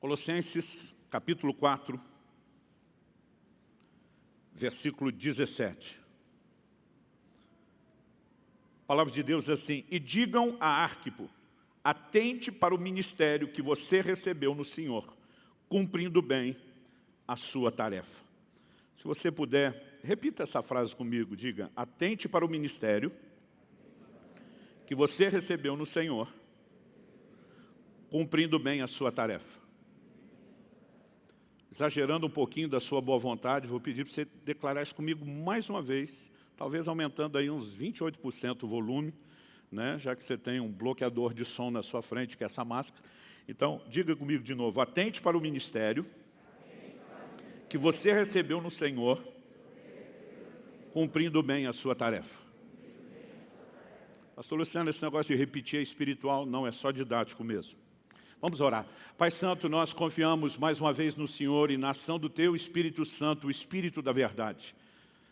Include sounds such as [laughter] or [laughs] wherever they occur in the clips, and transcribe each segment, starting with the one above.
Colossenses, capítulo 4, versículo 17. A palavra de Deus é assim, e digam a Arquipo, atente para o ministério que você recebeu no Senhor, cumprindo bem a sua tarefa. Se você puder, repita essa frase comigo, diga, atente para o ministério que você recebeu no Senhor, cumprindo bem a sua tarefa. Exagerando um pouquinho da sua boa vontade, vou pedir para você declarar isso comigo mais uma vez, talvez aumentando aí uns 28% o volume, né, já que você tem um bloqueador de som na sua frente, que é essa máscara. Então, diga comigo de novo, atente para o ministério que você recebeu no Senhor, cumprindo bem a sua tarefa. Pastor Luciano, esse negócio de repetir é espiritual, não, é só didático mesmo. Vamos orar. Pai Santo, nós confiamos mais uma vez no Senhor e na ação do Teu Espírito Santo, o Espírito da verdade.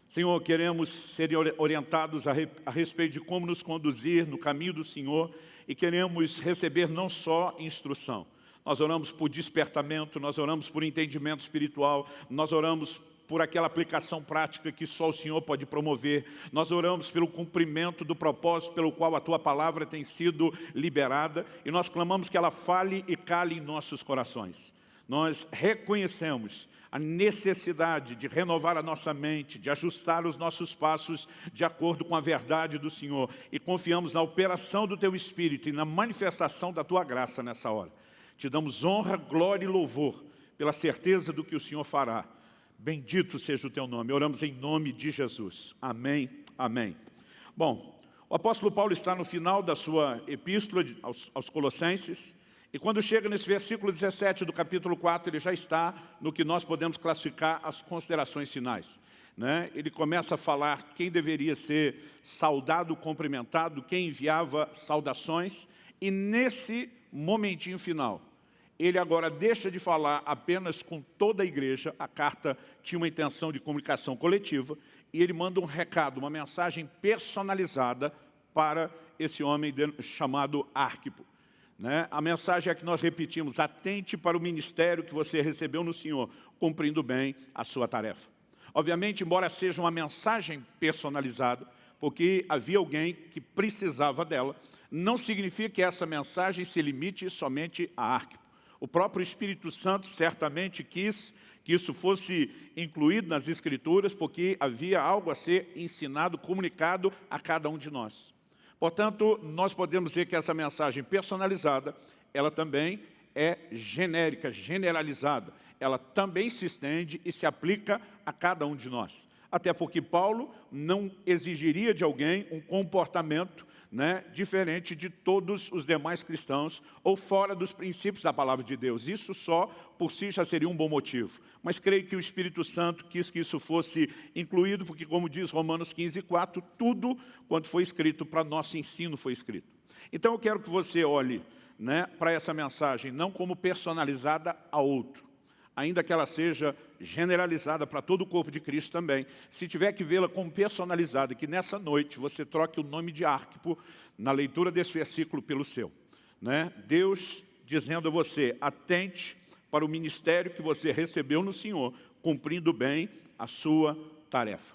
Senhor, queremos ser orientados a, re, a, respeito de como nos conduzir no caminho do Senhor e queremos receber não só instrução. Nós oramos por despertamento, nós oramos por entendimento espiritual, nós oramos por aquela aplicação prática que só o Senhor pode promover. Nós oramos pelo cumprimento do propósito pelo qual a Tua palavra tem sido liberada e nós clamamos que ela fale e cale em nossos corações. Nós reconhecemos a necessidade de renovar a nossa mente, de ajustar os nossos passos de acordo com a verdade do Senhor e confiamos na operação do Teu Espírito e na manifestação da Tua graça nessa hora. Te damos honra, glória e louvor pela certeza do que o Senhor fará Bendito seja o teu nome. Oramos em nome de Jesus. Amém. Amém. Bom, o apóstolo Paulo está no final da sua epístola aos, aos Colossenses, e quando chega nesse versículo 17 do capítulo 4, ele já está no que nós podemos classificar as considerações finais. Né? Ele começa a falar quem deveria ser saudado, cumprimentado, quem enviava saudações, e nesse momentinho final, ele agora deixa de falar apenas com toda a igreja, a carta tinha uma intenção de comunicação coletiva, e ele manda um recado, uma mensagem personalizada para esse homem chamado Arquipo. Né? A mensagem é que nós repetimos, atente para o ministério que você recebeu no Senhor, cumprindo bem a sua tarefa. Obviamente, embora seja uma mensagem personalizada, porque havia alguém que precisava dela, não significa que essa mensagem se limite somente a Arquipo. O próprio Espírito Santo certamente quis que isso fosse incluído nas Escrituras, porque havia algo a ser ensinado, comunicado a cada um de nós. Portanto, nós podemos dizer que essa mensagem personalizada, ela também é genérica, generalizada. Ela também se estende e se aplica a cada um de nós até porque Paulo não exigiria de alguém um comportamento né, diferente de todos os demais cristãos ou fora dos princípios da palavra de Deus. Isso só por si já seria um bom motivo. Mas creio que o Espírito Santo quis que isso fosse incluído, porque como diz Romanos 15, 4, tudo quanto foi escrito para nosso ensino foi escrito. Então eu quero que você olhe né, para essa mensagem não como personalizada a outro, ainda que ela seja generalizada para todo o corpo de Cristo também, se tiver que vê-la como personalizada, que nessa noite você troque o nome de Arquipo na leitura desse versículo pelo seu. Né? Deus dizendo a você, atente para o ministério que você recebeu no Senhor, cumprindo bem a sua tarefa.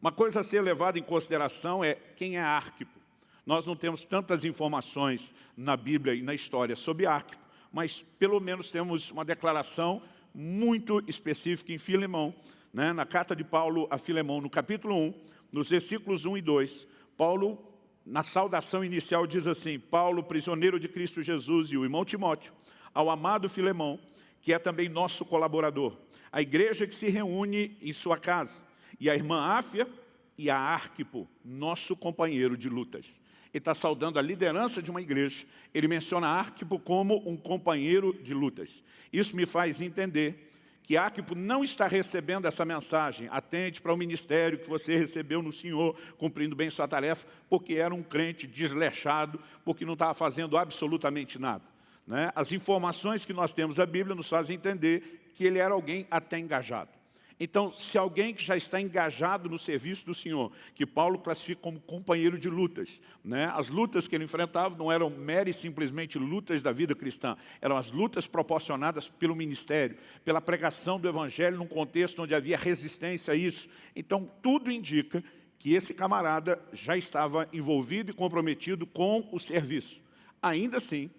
Uma coisa a ser levada em consideração é quem é Arquipo. Nós não temos tantas informações na Bíblia e na história sobre Arquipo, mas pelo menos temos uma declaração muito específica em Filemão, né? na carta de Paulo a Filemão, no capítulo 1, nos versículos 1 e 2, Paulo, na saudação inicial, diz assim, Paulo, prisioneiro de Cristo Jesus e o irmão Timóteo, ao amado Filemão, que é também nosso colaborador, a igreja que se reúne em sua casa, e a irmã Áfia e a Arquipo, nosso companheiro de lutas ele está saudando a liderança de uma igreja. Ele menciona Arquipo como um companheiro de lutas. Isso me faz entender que Arquipo não está recebendo essa mensagem, atente para o ministério que você recebeu no Senhor, cumprindo bem sua tarefa, porque era um crente desleixado, porque não estava fazendo absolutamente nada. Né? As informações que nós temos da Bíblia nos fazem entender que ele era alguém até engajado. Então, se alguém que já está engajado no serviço do Senhor, que Paulo classifica como companheiro de lutas, né? as lutas que ele enfrentava não eram meras e simplesmente lutas da vida cristã, eram as lutas proporcionadas pelo ministério, pela pregação do Evangelho num contexto onde havia resistência a isso. Então, tudo indica que esse camarada já estava envolvido e comprometido com o serviço. Ainda assim,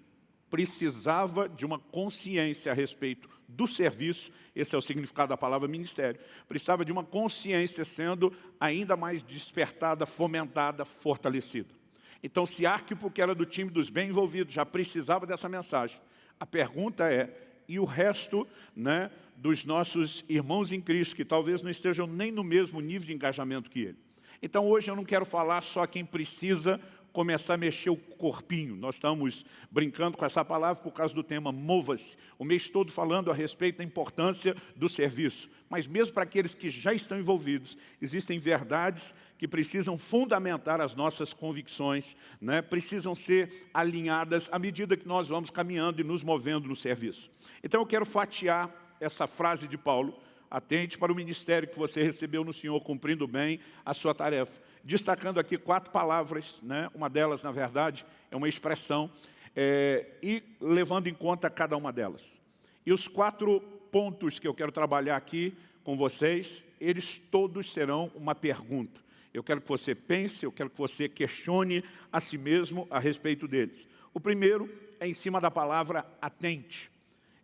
precisava de uma consciência a respeito do serviço, esse é o significado da palavra ministério, precisava de uma consciência sendo ainda mais despertada, fomentada, fortalecida. Então, se Arquipo, que era do time dos bem envolvidos, já precisava dessa mensagem, a pergunta é, e o resto né, dos nossos irmãos em Cristo, que talvez não estejam nem no mesmo nível de engajamento que ele. Então, hoje eu não quero falar só quem precisa começar a mexer o corpinho. Nós estamos brincando com essa palavra por causa do tema mova-se. O mês todo falando a respeito da importância do serviço. Mas mesmo para aqueles que já estão envolvidos, existem verdades que precisam fundamentar as nossas convicções, né? precisam ser alinhadas à medida que nós vamos caminhando e nos movendo no serviço. Então eu quero fatiar essa frase de Paulo, atente para o ministério que você recebeu no Senhor, cumprindo bem a sua tarefa destacando aqui quatro palavras, né? uma delas, na verdade, é uma expressão, é, e levando em conta cada uma delas. E os quatro pontos que eu quero trabalhar aqui com vocês, eles todos serão uma pergunta. Eu quero que você pense, eu quero que você questione a si mesmo a respeito deles. O primeiro é em cima da palavra atente.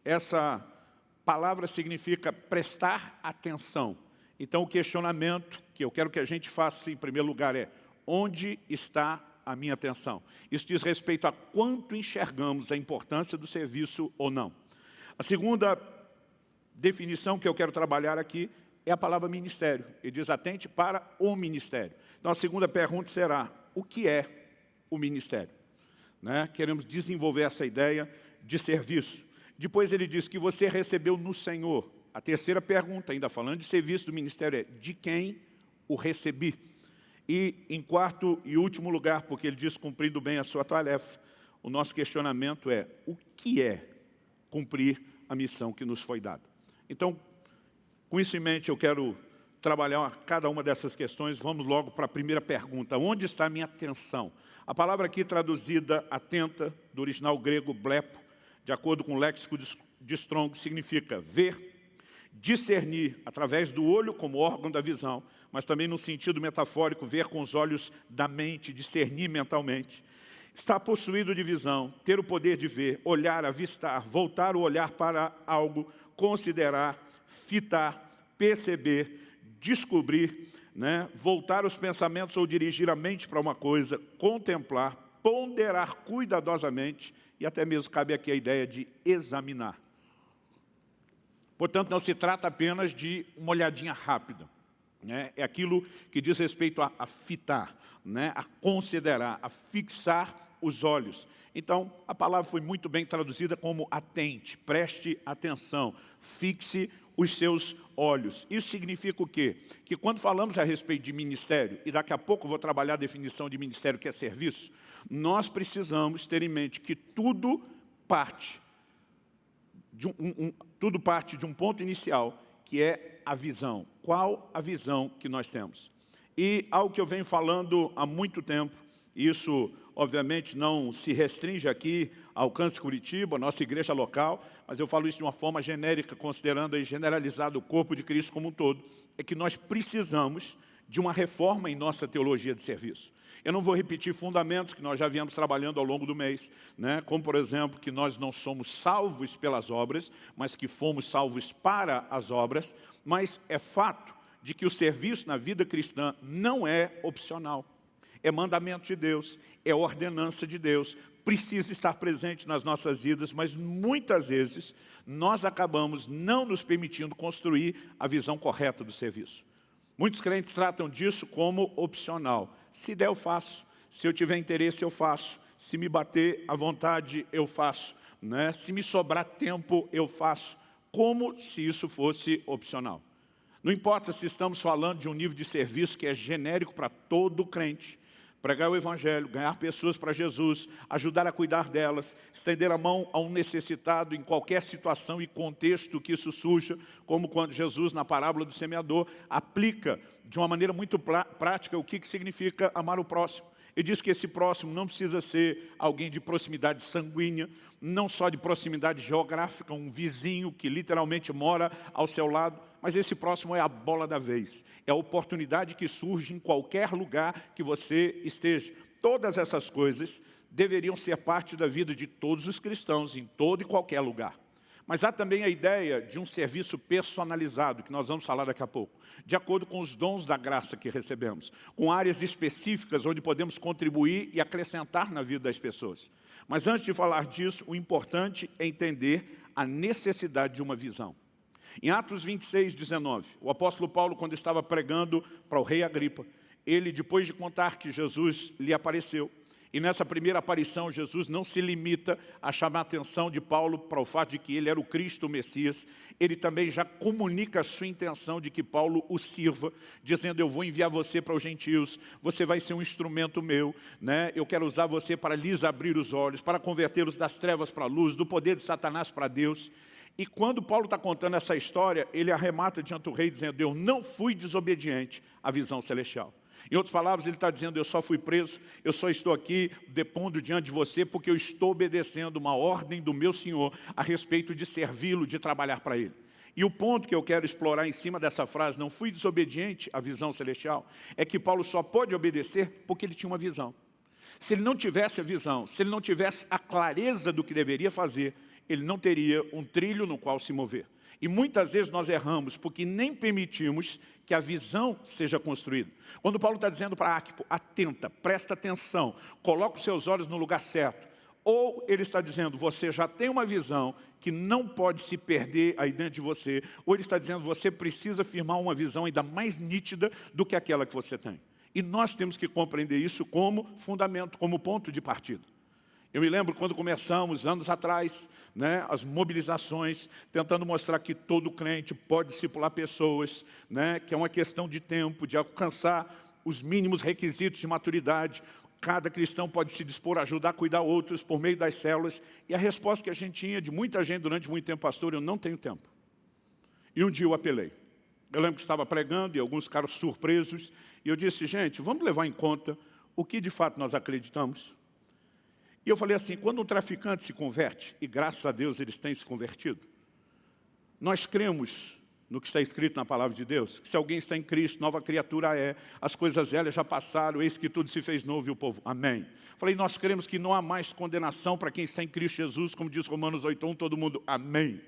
Essa palavra significa prestar atenção. Então, o questionamento que eu quero que a gente faça, em primeiro lugar, é onde está a minha atenção? Isso diz respeito a quanto enxergamos a importância do serviço ou não. A segunda definição que eu quero trabalhar aqui é a palavra ministério. Ele diz atente para o ministério. Então, a segunda pergunta será, o que é o ministério? Né? Queremos desenvolver essa ideia de serviço. Depois ele diz que você recebeu no Senhor. A terceira pergunta, ainda falando de serviço do ministério, é de quem o recebi? E em quarto e último lugar, porque ele diz cumprindo bem a sua tarefa, o nosso questionamento é o que é cumprir a missão que nos foi dada? Então, com isso em mente, eu quero trabalhar cada uma dessas questões. Vamos logo para a primeira pergunta. Onde está a minha atenção? A palavra aqui traduzida atenta, do original grego blepo, de acordo com o léxico de Strong, significa ver, discernir através do olho como órgão da visão, mas também no sentido metafórico, ver com os olhos da mente, discernir mentalmente. Estar possuído de visão, ter o poder de ver, olhar, avistar, voltar o olhar para algo, considerar, fitar, perceber, descobrir, né? voltar os pensamentos ou dirigir a mente para uma coisa, contemplar, ponderar cuidadosamente e até mesmo cabe aqui a ideia de examinar. Portanto, não se trata apenas de uma olhadinha rápida. Né? É aquilo que diz respeito a, a fitar, né? a considerar, a fixar os olhos. Então, a palavra foi muito bem traduzida como atente, preste atenção, fixe os seus olhos. Isso significa o quê? Que quando falamos a respeito de ministério, e daqui a pouco vou trabalhar a definição de ministério que é serviço, nós precisamos ter em mente que tudo parte um, um, tudo parte de um ponto inicial, que é a visão. Qual a visão que nós temos? E algo que eu venho falando há muito tempo, isso obviamente não se restringe aqui ao Alcance Curitiba, nossa igreja local, mas eu falo isso de uma forma genérica, considerando aí generalizado o corpo de Cristo como um todo, é que nós precisamos de uma reforma em nossa teologia de serviço. Eu não vou repetir fundamentos que nós já viemos trabalhando ao longo do mês, né? como, por exemplo, que nós não somos salvos pelas obras, mas que fomos salvos para as obras, mas é fato de que o serviço na vida cristã não é opcional. É mandamento de Deus, é ordenança de Deus, precisa estar presente nas nossas vidas, mas muitas vezes nós acabamos não nos permitindo construir a visão correta do serviço. Muitos crentes tratam disso como opcional. Se der, eu faço. Se eu tiver interesse, eu faço. Se me bater à vontade, eu faço. Né? Se me sobrar tempo, eu faço. Como se isso fosse opcional. Não importa se estamos falando de um nível de serviço que é genérico para todo crente, pregar o Evangelho, ganhar pessoas para Jesus, ajudar a cuidar delas, estender a mão a um necessitado em qualquer situação e contexto que isso surja, como quando Jesus, na parábola do semeador, aplica de uma maneira muito prática o que, que significa amar o próximo. Ele diz que esse próximo não precisa ser alguém de proximidade sanguínea, não só de proximidade geográfica, um vizinho que literalmente mora ao seu lado, mas esse próximo é a bola da vez. É a oportunidade que surge em qualquer lugar que você esteja. Todas essas coisas deveriam ser parte da vida de todos os cristãos, em todo e qualquer lugar. Mas há também a ideia de um serviço personalizado, que nós vamos falar daqui a pouco, de acordo com os dons da graça que recebemos, com áreas específicas onde podemos contribuir e acrescentar na vida das pessoas. Mas antes de falar disso, o importante é entender a necessidade de uma visão. Em Atos 26, 19, o apóstolo Paulo, quando estava pregando para o rei Agripa, ele, depois de contar que Jesus lhe apareceu, e nessa primeira aparição, Jesus não se limita a chamar a atenção de Paulo para o fato de que ele era o Cristo o Messias. Ele também já comunica a sua intenção de que Paulo o sirva, dizendo, eu vou enviar você para os gentios, você vai ser um instrumento meu, né? eu quero usar você para lhes abrir os olhos, para convertê-los das trevas para a luz, do poder de Satanás para Deus. E quando Paulo está contando essa história, ele arremata diante do rei, dizendo, eu não fui desobediente à visão celestial. Em outras palavras, ele está dizendo, eu só fui preso, eu só estou aqui depondo diante de você porque eu estou obedecendo uma ordem do meu Senhor a respeito de servi-lo, de trabalhar para Ele. E o ponto que eu quero explorar em cima dessa frase, não fui desobediente à visão celestial, é que Paulo só pode obedecer porque ele tinha uma visão. Se ele não tivesse a visão, se ele não tivesse a clareza do que deveria fazer, ele não teria um trilho no qual se mover. E muitas vezes nós erramos porque nem permitimos que a visão seja construída. Quando Paulo está dizendo para Arquipo, atenta, presta atenção, coloca os seus olhos no lugar certo. Ou ele está dizendo, você já tem uma visão que não pode se perder aí dentro de você. Ou ele está dizendo, você precisa firmar uma visão ainda mais nítida do que aquela que você tem. E nós temos que compreender isso como fundamento, como ponto de partida. Eu me lembro quando começamos, anos atrás, né, as mobilizações, tentando mostrar que todo crente pode discipular pessoas, né, que é uma questão de tempo, de alcançar os mínimos requisitos de maturidade. Cada cristão pode se dispor a ajudar a cuidar outros por meio das células. E a resposta que a gente tinha de muita gente durante muito tempo, pastor, eu não tenho tempo. E um dia eu apelei. Eu lembro que estava pregando e alguns ficaram surpresos. E eu disse, gente, vamos levar em conta o que de fato nós acreditamos. E eu falei assim, quando um traficante se converte, e graças a Deus eles têm se convertido, nós cremos no que está escrito na palavra de Deus, que se alguém está em Cristo, nova criatura é, as coisas velhas já passaram, eis que tudo se fez novo e o povo, amém. Falei, nós cremos que não há mais condenação para quem está em Cristo Jesus, como diz Romanos 8.1, todo mundo, amém.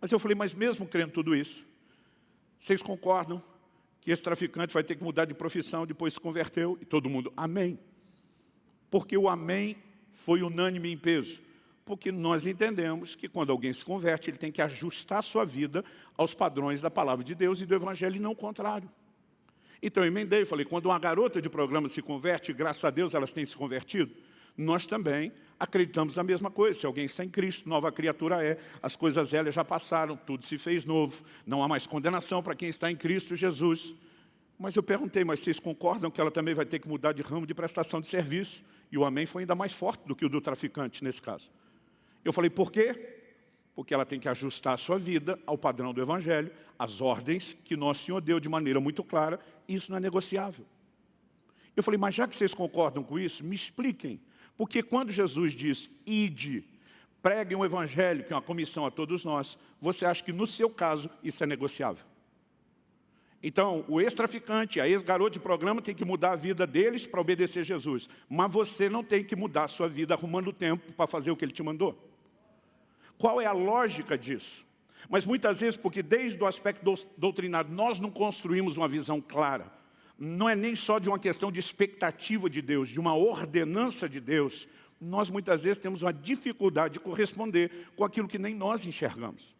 Mas eu falei, mas mesmo crendo tudo isso, vocês concordam que esse traficante vai ter que mudar de profissão, depois se converteu, e todo mundo, amém. Porque o amém foi unânime em peso? Porque nós entendemos que quando alguém se converte, ele tem que ajustar sua vida aos padrões da palavra de Deus e do Evangelho, e não o contrário. Então eu emendei, falei, quando uma garota de programa se converte, graças a Deus elas têm se convertido, nós também acreditamos na mesma coisa. Se alguém está em Cristo, nova criatura é, as coisas velhas já passaram, tudo se fez novo, não há mais condenação para quem está em Cristo Jesus. Mas eu perguntei, mas vocês concordam que ela também vai ter que mudar de ramo de prestação de serviço? E o amém foi ainda mais forte do que o do traficante nesse caso. Eu falei, por quê? Porque ela tem que ajustar a sua vida ao padrão do Evangelho, às ordens que Nosso Senhor deu de maneira muito clara, e isso não é negociável. Eu falei, mas já que vocês concordam com isso, me expliquem. Porque quando Jesus diz, ide, preguem o Evangelho, que é uma comissão a todos nós, você acha que no seu caso isso é negociável? Então, o ex-traficante, a ex-garoto de programa tem que mudar a vida deles para obedecer Jesus. Mas você não tem que mudar a sua vida arrumando tempo para fazer o que ele te mandou. Qual é a lógica disso? Mas muitas vezes, porque desde o aspecto doutrinário, nós não construímos uma visão clara. Não é nem só de uma questão de expectativa de Deus, de uma ordenança de Deus. Nós muitas vezes temos uma dificuldade de corresponder com aquilo que nem nós enxergamos.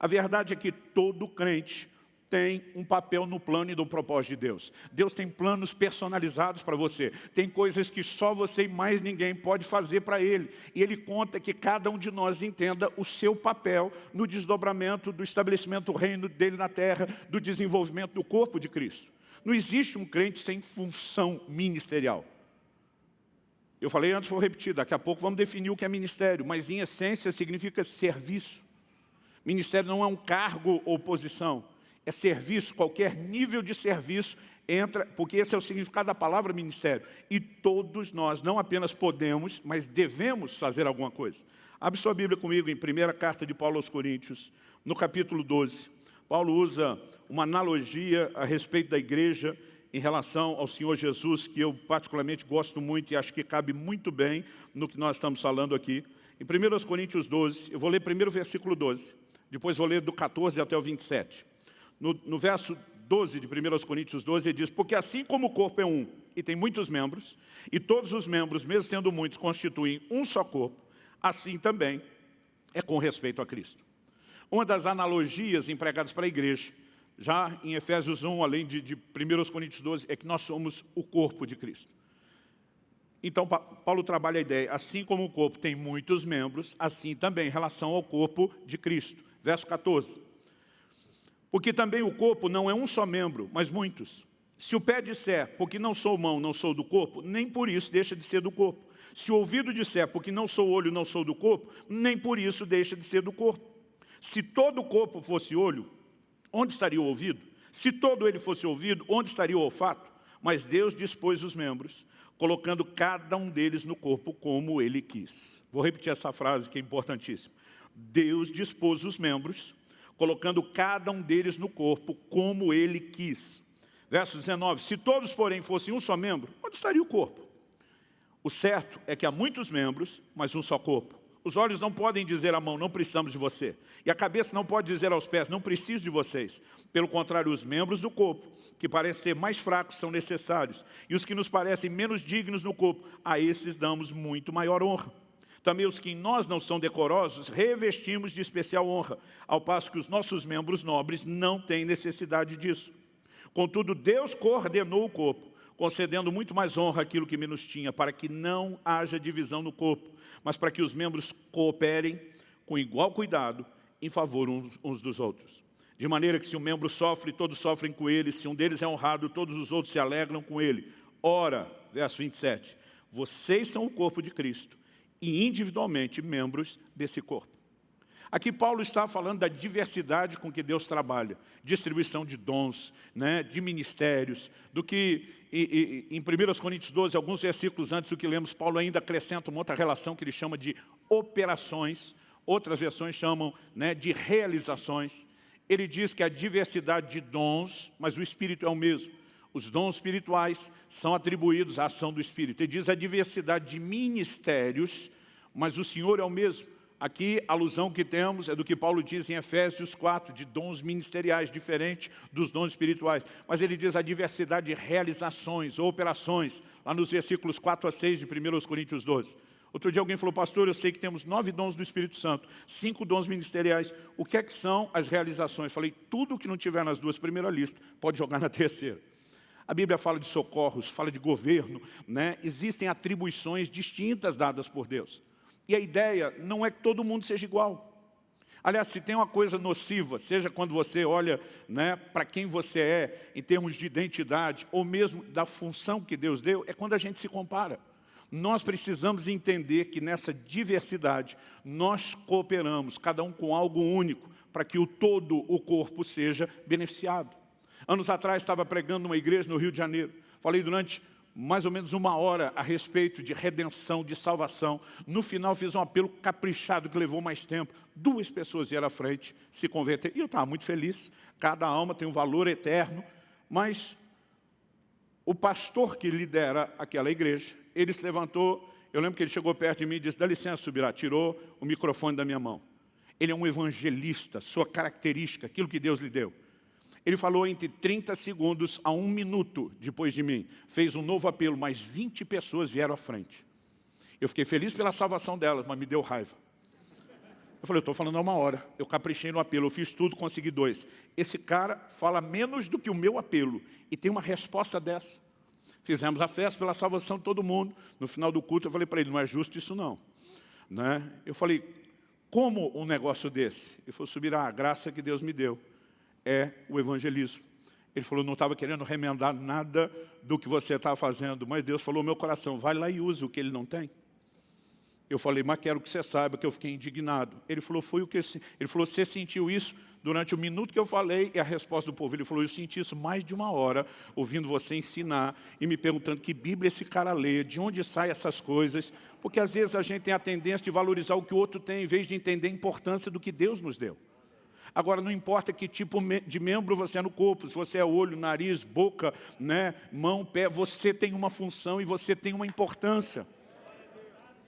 A verdade é que todo crente tem um papel no plano e no propósito de Deus. Deus tem planos personalizados para você. Tem coisas que só você e mais ninguém pode fazer para Ele. E Ele conta que cada um de nós entenda o seu papel no desdobramento do estabelecimento do reino dEle na terra, do desenvolvimento do corpo de Cristo. Não existe um crente sem função ministerial. Eu falei antes, vou repetir, daqui a pouco vamos definir o que é ministério, mas em essência significa serviço. Ministério não é um cargo ou posição, é serviço, qualquer nível de serviço entra, porque esse é o significado da palavra ministério. E todos nós não apenas podemos, mas devemos fazer alguma coisa. Abre sua Bíblia comigo em primeira carta de Paulo aos Coríntios, no capítulo 12. Paulo usa uma analogia a respeito da igreja em relação ao Senhor Jesus, que eu particularmente gosto muito e acho que cabe muito bem no que nós estamos falando aqui. Em 1 Coríntios 12, eu vou ler primeiro o versículo 12, depois vou ler do 14 até o 27. No, no verso 12 de 1 Coríntios 12, ele diz, porque assim como o corpo é um e tem muitos membros, e todos os membros, mesmo sendo muitos, constituem um só corpo, assim também é com respeito a Cristo. Uma das analogias empregadas para a igreja já em Efésios 1, além de, de 1 Coríntios 12, é que nós somos o corpo de Cristo. Então, Paulo trabalha a ideia, assim como o corpo tem muitos membros, assim também em relação ao corpo de Cristo. Verso 14. Porque também o corpo não é um só membro, mas muitos. Se o pé disser, porque não sou mão, não sou do corpo, nem por isso deixa de ser do corpo. Se o ouvido disser, porque não sou olho, não sou do corpo, nem por isso deixa de ser do corpo. Se todo o corpo fosse olho, Onde estaria o ouvido? Se todo ele fosse ouvido, onde estaria o olfato? Mas Deus dispôs os membros, colocando cada um deles no corpo como ele quis. Vou repetir essa frase que é importantíssima. Deus dispôs os membros, colocando cada um deles no corpo como ele quis. Verso 19, se todos, porém, fossem um só membro, onde estaria o corpo? O certo é que há muitos membros, mas um só corpo. Os olhos não podem dizer à mão, não precisamos de você. E a cabeça não pode dizer aos pés, não preciso de vocês. Pelo contrário, os membros do corpo, que parecem ser mais fracos, são necessários. E os que nos parecem menos dignos no corpo, a esses damos muito maior honra. Também os que em nós não são decorosos, revestimos de especial honra, ao passo que os nossos membros nobres não têm necessidade disso. Contudo, Deus coordenou o corpo, concedendo muito mais honra àquilo que menos tinha, para que não haja divisão no corpo, mas para que os membros cooperem com igual cuidado em favor uns, dos outros. De maneira que se um membro sofre, todos sofrem com ele, se um deles é honrado, todos os outros se alegram com ele. Ora, verso 27, vocês são o corpo de Cristo e individualmente membros desse corpo. Aqui Paulo está falando da diversidade com que Deus trabalha, distribuição de dons, né, de ministérios, do que e, e, em 1 Coríntios 12, alguns versículos antes do que lemos, Paulo ainda acrescenta uma outra relação que ele chama de operações, outras versões chamam né, de realizações. Ele diz que a diversidade de dons, mas o Espírito é o mesmo. Os dons espirituais são atribuídos à ação do Espírito. Ele diz a diversidade de ministérios, mas o Senhor é o mesmo. Aqui, a alusão que temos é do que Paulo diz em Efésios 4, de dons ministeriais, diferente dos dons espirituais. Mas ele diz a diversidade de realizações operações, lá nos versículos 4 a 6 de 1 Coríntios 12. Outro dia alguém falou, pastor, eu sei que temos nove dons do Espírito Santo, cinco dons ministeriais. O que é que são as realizações? Falei, tudo que não tiver nas duas primeiras listas, pode jogar na terceira. A Bíblia fala de socorros, fala de governo, né? existem atribuições distintas dadas por Deus. E a ideia não é que todo mundo seja igual. Aliás, se tem uma coisa nociva, seja quando você olha né, para quem você é, em termos de identidade, ou mesmo da função que Deus deu, é quando a gente se compara. Nós precisamos entender que nessa diversidade, nós cooperamos, cada um com algo único, para que o todo, o corpo, seja beneficiado. Anos atrás, estava pregando numa igreja no Rio de Janeiro. Falei durante mais ou menos uma hora a respeito de redenção, de salvação. No final fiz um apelo caprichado que levou mais tempo. Duas pessoas vieram à frente, se converteram. E eu estava muito feliz. Cada alma tem um valor eterno. Mas o pastor que lidera aquela igreja, ele se levantou, eu lembro que ele chegou perto de mim e disse, dá licença, Subirá, tirou o microfone da minha mão. Ele é um evangelista, sua característica, aquilo que Deus lhe deu. Ele falou entre 30 segundos a um minuto depois de mim. Fez um novo apelo, mas 20 pessoas vieram à frente. Eu fiquei feliz pela salvação delas, mas me deu raiva. Eu falei, eu estou falando há uma hora. Eu caprichei no apelo, eu fiz tudo, consegui dois. Esse cara fala menos do que o meu apelo e tem uma resposta dessa. Fizemos a festa pela salvação de todo mundo. No final do culto eu falei para ele, não é justo isso não. Né? Eu falei, como um negócio desse? Ele falou, subirá a graça que Deus me deu é o evangelismo. Ele falou, não estava querendo remendar nada do que você estava fazendo, mas Deus falou, meu coração, vai lá e use o que ele não tem. Eu falei, mas quero que você saiba que eu fiquei indignado. Ele falou, foi o que... Ele falou, você sentiu isso durante o minuto que eu falei e a resposta do povo. Ele falou, eu senti isso mais de uma hora, ouvindo você ensinar e me perguntando que Bíblia esse cara lê, de onde saem essas coisas, porque às vezes a gente tem a tendência de valorizar o que o outro tem, em vez de entender a importância do que Deus nos deu. Agora, não importa que tipo de membro você é no corpo, se você é olho, nariz, boca, né, mão, pé, você tem uma função e você tem uma importância.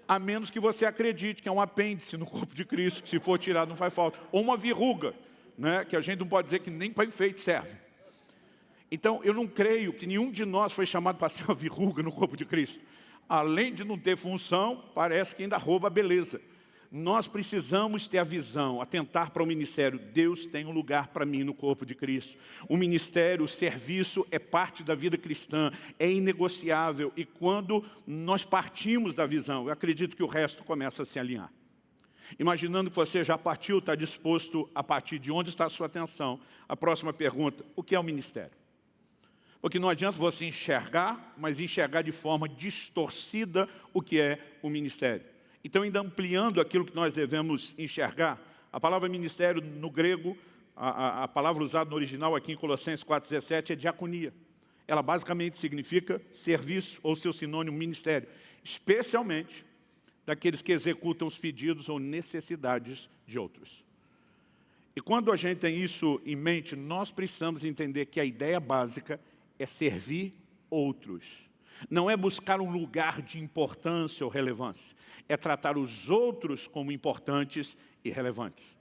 A menos que você acredite que é um apêndice no corpo de Cristo, que se for tirado não faz falta. Ou uma verruga, né, que a gente não pode dizer que nem para enfeite serve. Então, eu não creio que nenhum de nós foi chamado para ser uma verruga no corpo de Cristo. Além de não ter função, parece que ainda rouba a beleza nós precisamos ter a visão, atentar para o ministério. Deus tem um lugar para mim no corpo de Cristo. O ministério, o serviço é parte da vida cristã, é inegociável. E quando nós partimos da visão, eu acredito que o resto começa a se alinhar. Imaginando que você já partiu, está disposto a partir de onde está a sua atenção. A próxima pergunta, o que é o ministério? Porque não adianta você enxergar, mas enxergar de forma distorcida o que é o ministério. Então, ainda ampliando aquilo que nós devemos enxergar, a palavra ministério no grego, a, a, a palavra usada no original aqui em Colossenses 4,17 é diaconia. Ela basicamente significa serviço ou seu sinônimo ministério, especialmente daqueles que executam os pedidos ou necessidades de outros. E quando a gente tem isso em mente, nós precisamos entender que a ideia básica é servir outros. Não é buscar um lugar de importância ou relevância. É tratar os outros como importantes e relevantes.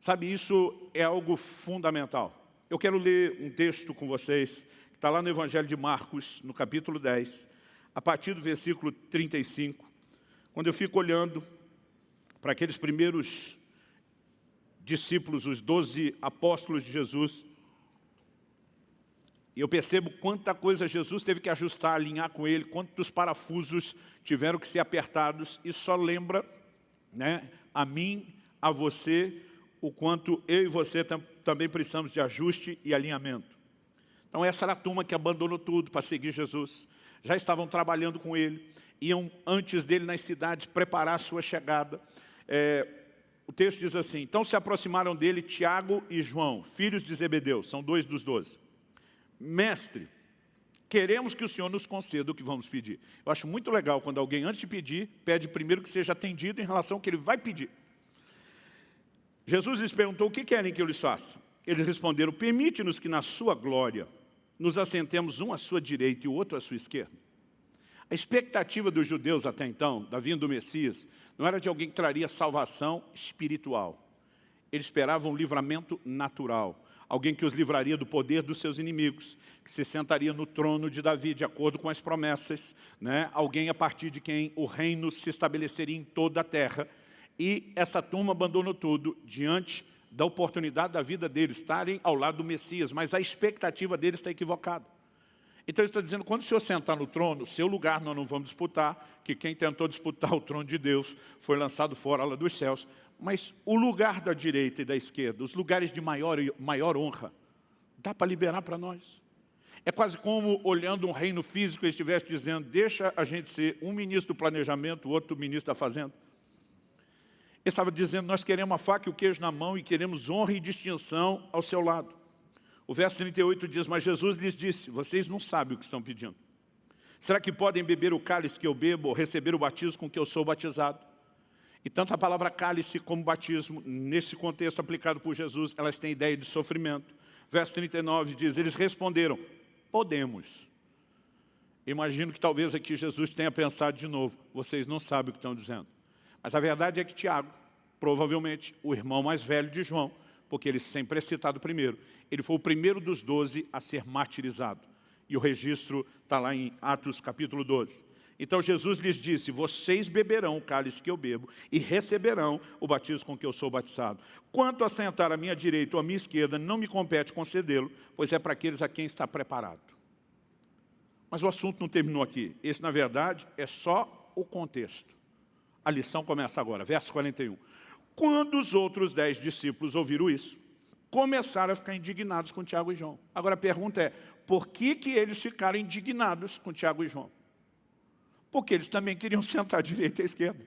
Sabe, isso é algo fundamental. Eu quero ler um texto com vocês, que está lá no Evangelho de Marcos, no capítulo 10, a partir do versículo 35, quando eu fico olhando para aqueles primeiros discípulos, os doze apóstolos de Jesus, eu percebo quanta coisa Jesus teve que ajustar, alinhar com ele, quantos parafusos tiveram que ser apertados. E só lembra né, a mim, a você, o quanto eu e você tam também precisamos de ajuste e alinhamento. Então essa era a turma que abandonou tudo para seguir Jesus. Já estavam trabalhando com ele, iam antes dele nas cidades preparar a sua chegada. É, o texto diz assim, então se aproximaram dele Tiago e João, filhos de Zebedeu, são dois dos doze mestre, queremos que o Senhor nos conceda o que vamos pedir. Eu acho muito legal quando alguém, antes de pedir, pede primeiro que seja atendido em relação ao que ele vai pedir. Jesus lhes perguntou, o que querem que eu lhes faça? Eles responderam, permite-nos que na sua glória nos assentemos um à sua direita e o outro à sua esquerda. A expectativa dos judeus até então, da vinda do Messias, não era de alguém que traria salvação espiritual. Eles esperavam um livramento natural alguém que os livraria do poder dos seus inimigos, que se sentaria no trono de Davi, de acordo com as promessas, né? alguém a partir de quem o reino se estabeleceria em toda a terra. E essa turma abandonou tudo diante da oportunidade da vida deles estarem ao lado do Messias, mas a expectativa deles está equivocada. Então ele está dizendo, quando o Senhor sentar no trono, seu lugar nós não vamos disputar, que quem tentou disputar o trono de Deus foi lançado fora lá dos céus, mas o lugar da direita e da esquerda, os lugares de maior, maior honra, dá para liberar para nós. É quase como olhando um reino físico e estivesse dizendo, deixa a gente ser um ministro do planejamento, o outro ministro da fazenda. Ele estava dizendo, nós queremos a faca e o queijo na mão e queremos honra e distinção ao seu lado. O verso 38 diz, mas Jesus lhes disse, vocês não sabem o que estão pedindo. Será que podem beber o cálice que eu bebo ou receber o batismo com que eu sou batizado? E tanto a palavra cálice como batismo, nesse contexto aplicado por Jesus, elas têm ideia de sofrimento. Verso 39 diz, eles responderam, podemos. Imagino que talvez aqui Jesus tenha pensado de novo, vocês não sabem o que estão dizendo. Mas a verdade é que Tiago, provavelmente o irmão mais velho de João, porque ele sempre é citado primeiro, ele foi o primeiro dos doze a ser martirizado. E o registro está lá em Atos capítulo 12. Então Jesus lhes disse, vocês beberão o cálice que eu bebo e receberão o batismo com que eu sou batizado. Quanto a sentar à minha direita ou à minha esquerda, não me compete concedê-lo, pois é para aqueles a quem está preparado. Mas o assunto não terminou aqui. Esse, na verdade, é só o contexto. A lição começa agora, verso 41. Quando os outros dez discípulos ouviram isso, começaram a ficar indignados com Tiago e João. Agora a pergunta é, por que, que eles ficaram indignados com Tiago e João? Porque eles também queriam [laughs] sentar à direita e à esquerda.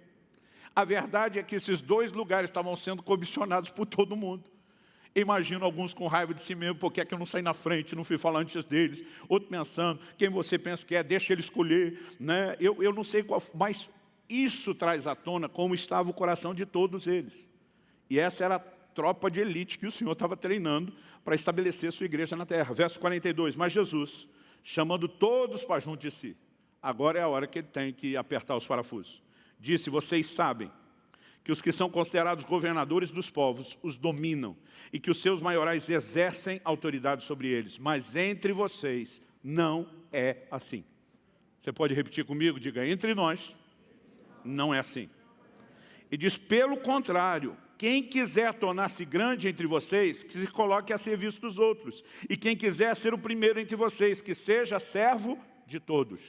A verdade é que esses dois lugares estavam sendo comissionados por todo mundo. Imagino alguns com raiva de si mesmo, porque é que eu não saí na frente, não fui falar antes deles. Outro pensando, quem você pensa que é, deixa ele escolher. Né? Eu, eu não sei qual, mas isso traz à tona como estava o coração de todos eles. E essa era a tropa de elite que o Senhor estava treinando para estabelecer sua igreja na terra. Verso 42, mas Jesus, chamando todos para junto de si, agora é a hora que ele tem que apertar os parafusos. Disse, vocês sabem que os que são considerados governadores dos povos os dominam e que os seus maiorais exercem autoridade sobre eles. Mas entre vocês não é assim. Você pode repetir comigo? Diga, entre nós não é assim. E diz, pelo contrário, quem quiser tornar-se grande entre vocês, que se coloque a serviço dos outros. E quem quiser ser o primeiro entre vocês, que seja servo de todos.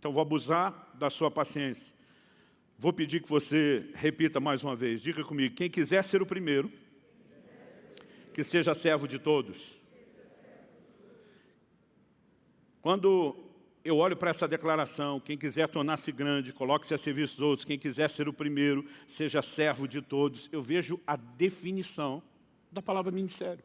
Então vou abusar da sua paciência. Vou pedir que você repita mais uma vez. Diga comigo, quem quiser ser o primeiro, que seja servo de todos. Quando eu olho para essa declaração, quem quiser tornar-se grande, coloque-se a serviço dos outros, quem quiser ser o primeiro, seja servo de todos, eu vejo a definição da palavra ministério.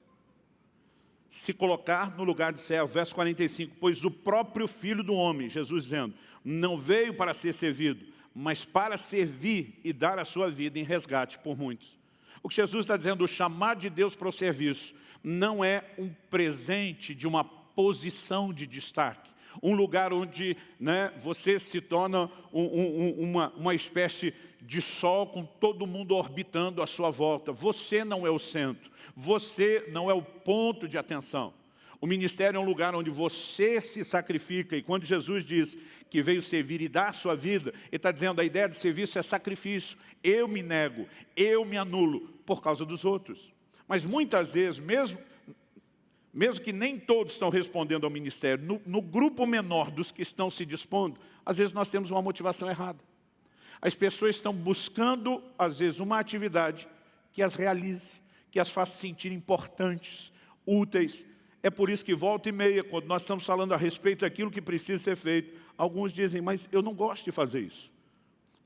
Se colocar no lugar de servo, verso 45, pois o próprio Filho do Homem, Jesus dizendo, não veio para ser servido, mas para servir e dar a sua vida em resgate por muitos. O que Jesus está dizendo, o chamado de Deus para o serviço, não é um presente de uma posição de destaque, um lugar onde né, você se torna um, um, uma, uma espécie de sol com todo mundo orbitando à sua volta. Você não é o centro, você não é o ponto de atenção. O ministério é um lugar onde você se sacrifica. E quando Jesus diz que veio servir e dar a sua vida, Ele está dizendo a ideia de serviço é sacrifício. Eu me nego, eu me anulo por causa dos outros. Mas muitas vezes, mesmo, mesmo que nem todos estão respondendo ao ministério, no, no grupo menor dos que estão se dispondo, às vezes nós temos uma motivação errada. As pessoas estão buscando, às vezes, uma atividade que as realize, que as faça sentir importantes, úteis, é por isso que volta e meia, quando nós estamos falando a respeito daquilo que precisa ser feito, alguns dizem, mas eu não gosto de fazer isso.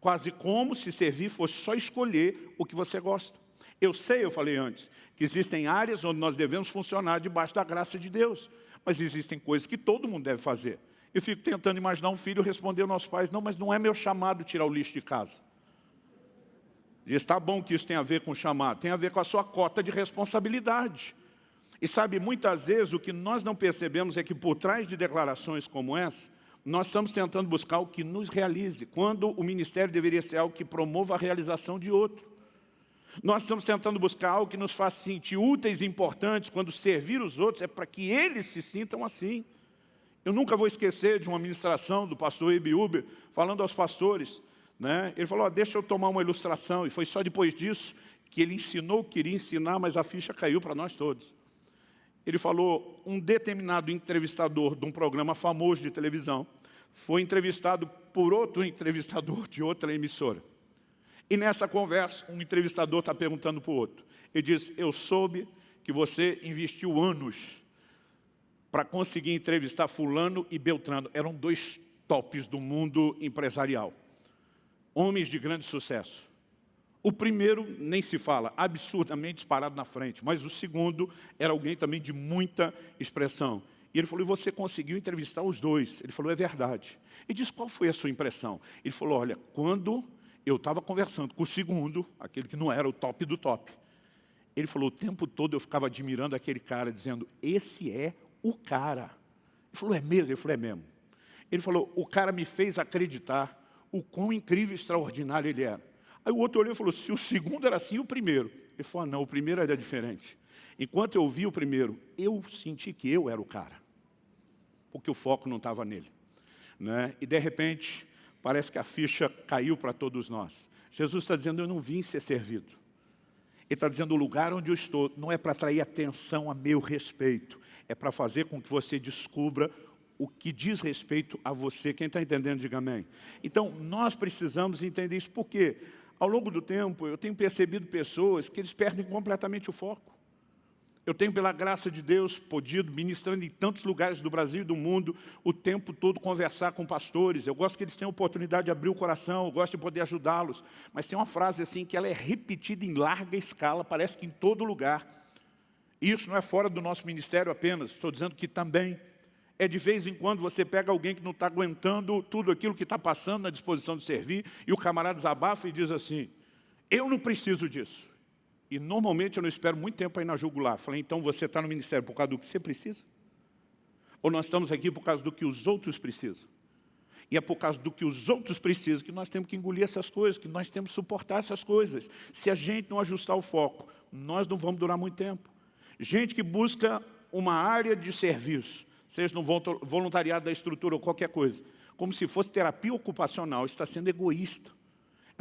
Quase como se servir fosse só escolher o que você gosta. Eu sei, eu falei antes, que existem áreas onde nós devemos funcionar debaixo da graça de Deus. Mas existem coisas que todo mundo deve fazer. Eu fico tentando imaginar um filho responder aos nossos pais, não, mas não é meu chamado tirar o lixo de casa. E está bom que isso tem a ver com o chamado, tem a ver com a sua cota de responsabilidade. E sabe, muitas vezes o que nós não percebemos é que por trás de declarações como essa, nós estamos tentando buscar o que nos realize, quando o ministério deveria ser algo que promova a realização de outro. Nós estamos tentando buscar algo que nos faça sentir úteis e importantes, quando servir os outros é para que eles se sintam assim. Eu nunca vou esquecer de uma ministração do pastor Ibi Uber, falando aos pastores, né? ele falou, oh, deixa eu tomar uma ilustração, e foi só depois disso que ele ensinou o que queria ensinar, mas a ficha caiu para nós todos ele falou, um determinado entrevistador de um programa famoso de televisão foi entrevistado por outro entrevistador de outra emissora. E nessa conversa, um entrevistador está perguntando para o outro. Ele diz, eu soube que você investiu anos para conseguir entrevistar fulano e Beltrano. Eram dois tops do mundo empresarial. Homens de grande sucesso. O primeiro nem se fala, absurdamente disparado na frente, mas o segundo era alguém também de muita expressão. E ele falou, e você conseguiu entrevistar os dois? Ele falou, é verdade. E disse, qual foi a sua impressão? Ele falou, olha, quando eu estava conversando com o segundo, aquele que não era o top do top, ele falou, o tempo todo eu ficava admirando aquele cara, dizendo, esse é o cara. Ele falou, é mesmo? Ele falou, é mesmo. Ele falou, o cara me fez acreditar o quão incrível e extraordinário ele era. Aí o outro olhou e falou, se o segundo era assim, o primeiro. Ele falou, ah, não, o primeiro era diferente. Enquanto eu vi o primeiro, eu senti que eu era o cara. Porque o foco não estava nele. Né? E de repente, parece que a ficha caiu para todos nós. Jesus está dizendo, eu não vim ser servido. Ele está dizendo, o lugar onde eu estou não é para atrair atenção a meu respeito, é para fazer com que você descubra o que diz respeito a você. Quem está entendendo, diga amém. Então, nós precisamos entender isso. Por quê? Ao longo do tempo, eu tenho percebido pessoas que eles perdem completamente o foco. Eu tenho, pela graça de Deus, podido, ministrando em tantos lugares do Brasil e do mundo, o tempo todo conversar com pastores. Eu gosto que eles tenham oportunidade de abrir o coração, eu gosto de poder ajudá-los. Mas tem uma frase assim que ela é repetida em larga escala, parece que em todo lugar. E isso não é fora do nosso ministério apenas, estou dizendo que também é de vez em quando você pega alguém que não está aguentando tudo aquilo que está passando na disposição de servir, e o camarada desabafa e diz assim, eu não preciso disso. E normalmente eu não espero muito tempo ir na jugular. Falei, então você está no ministério por causa do que você precisa? Ou nós estamos aqui por causa do que os outros precisam? E é por causa do que os outros precisam que nós temos que engolir essas coisas, que nós temos que suportar essas coisas. Se a gente não ajustar o foco, nós não vamos durar muito tempo. Gente que busca uma área de serviço, seja no voluntariado da estrutura ou qualquer coisa, como se fosse terapia ocupacional, está sendo egoísta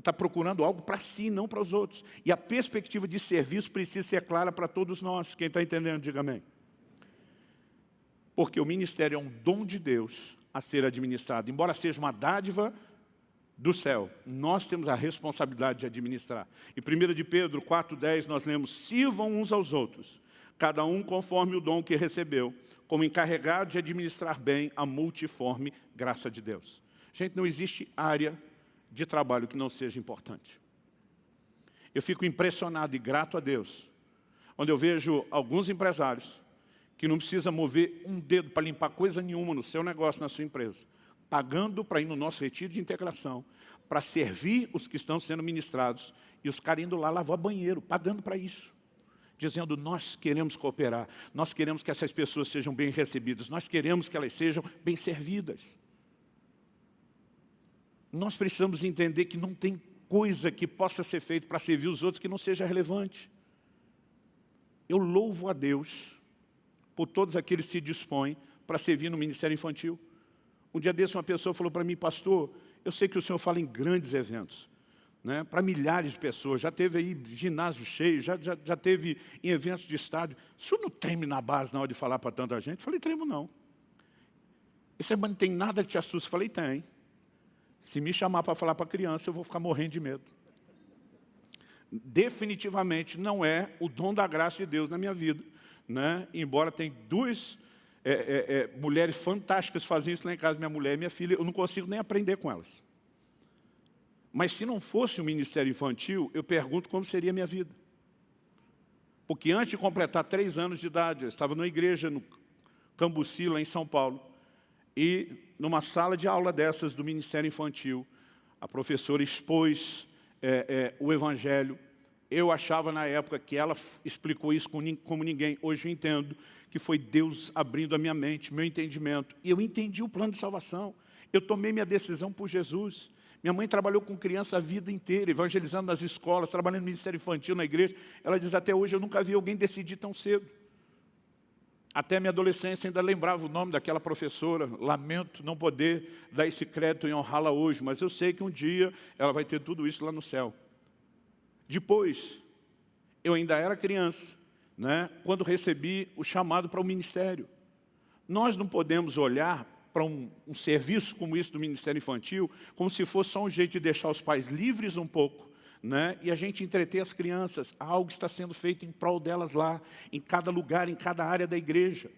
está procurando algo para si, não para os outros. E a perspectiva de serviço precisa ser clara para todos nós. Quem está entendendo, diga amém. Porque o ministério é um dom de Deus a ser administrado. Embora seja uma dádiva do céu, nós temos a responsabilidade de administrar. Em 1 de Pedro 4,10 nós lemos, sirvam uns aos outros, cada um conforme o dom que recebeu, como encarregado de administrar bem a multiforme graça de Deus. Gente, não existe área de trabalho que não seja importante. Eu fico impressionado e grato a Deus, onde eu vejo alguns empresários que não precisa mover um dedo para limpar coisa nenhuma no seu negócio, na sua empresa, pagando para ir no nosso retiro de integração, para servir os que estão sendo ministrados, e os caras indo lá lavar banheiro, pagando para isso. Dizendo, nós queremos cooperar, nós queremos que essas pessoas sejam bem recebidas, nós queremos que elas sejam bem servidas. Nós precisamos entender que não tem coisa que possa ser feita para servir os outros que não seja relevante. Eu louvo a Deus por todos aqueles que se dispõem para servir no ministério infantil. Um dia desse uma pessoa falou para mim, pastor, eu sei que o senhor fala em grandes eventos, né, para milhares de pessoas, já teve aí ginásio cheio, já, já, já teve em eventos de estádio. O senhor não treme na base na hora de falar para tanta gente? Eu falei, tremo não. Esse não tem nada que te assuste. Eu falei, tem. Se me chamar para falar para criança, eu vou ficar morrendo de medo. Definitivamente não é o dom da graça de Deus na minha vida. Né? Embora tenha duas é, é, é, mulheres fantásticas fazendo isso lá em casa, minha mulher e minha filha, eu não consigo nem aprender com elas. Mas se não fosse o ministério infantil, eu pergunto como seria a minha vida. Porque antes de completar três anos de idade, eu estava numa igreja no Cambuci, lá em São Paulo, e numa sala de aula dessas do Ministério Infantil, a professora expôs é, é, o Evangelho. Eu achava na época que ela explicou isso como ninguém. Hoje eu entendo que foi Deus abrindo a minha mente, meu entendimento. E eu entendi o plano de salvação. Eu tomei minha decisão por Jesus. Minha mãe trabalhou com criança a vida inteira, evangelizando nas escolas, trabalhando no Ministério Infantil, na igreja. Ela diz, até hoje eu nunca vi alguém decidir tão cedo. Até minha adolescência ainda lembrava o nome daquela professora. Lamento não poder dar esse crédito e honrá-la hoje, mas eu sei que um dia ela vai ter tudo isso lá no céu. Depois, eu ainda era criança, né, quando recebi o chamado para o ministério. Nós não podemos olhar para um, um serviço como isso do Ministério Infantil como se fosse só um jeito de deixar os pais livres um pouco né? e a gente entreter as crianças. Algo está sendo feito em prol delas lá, em cada lugar, em cada área da igreja.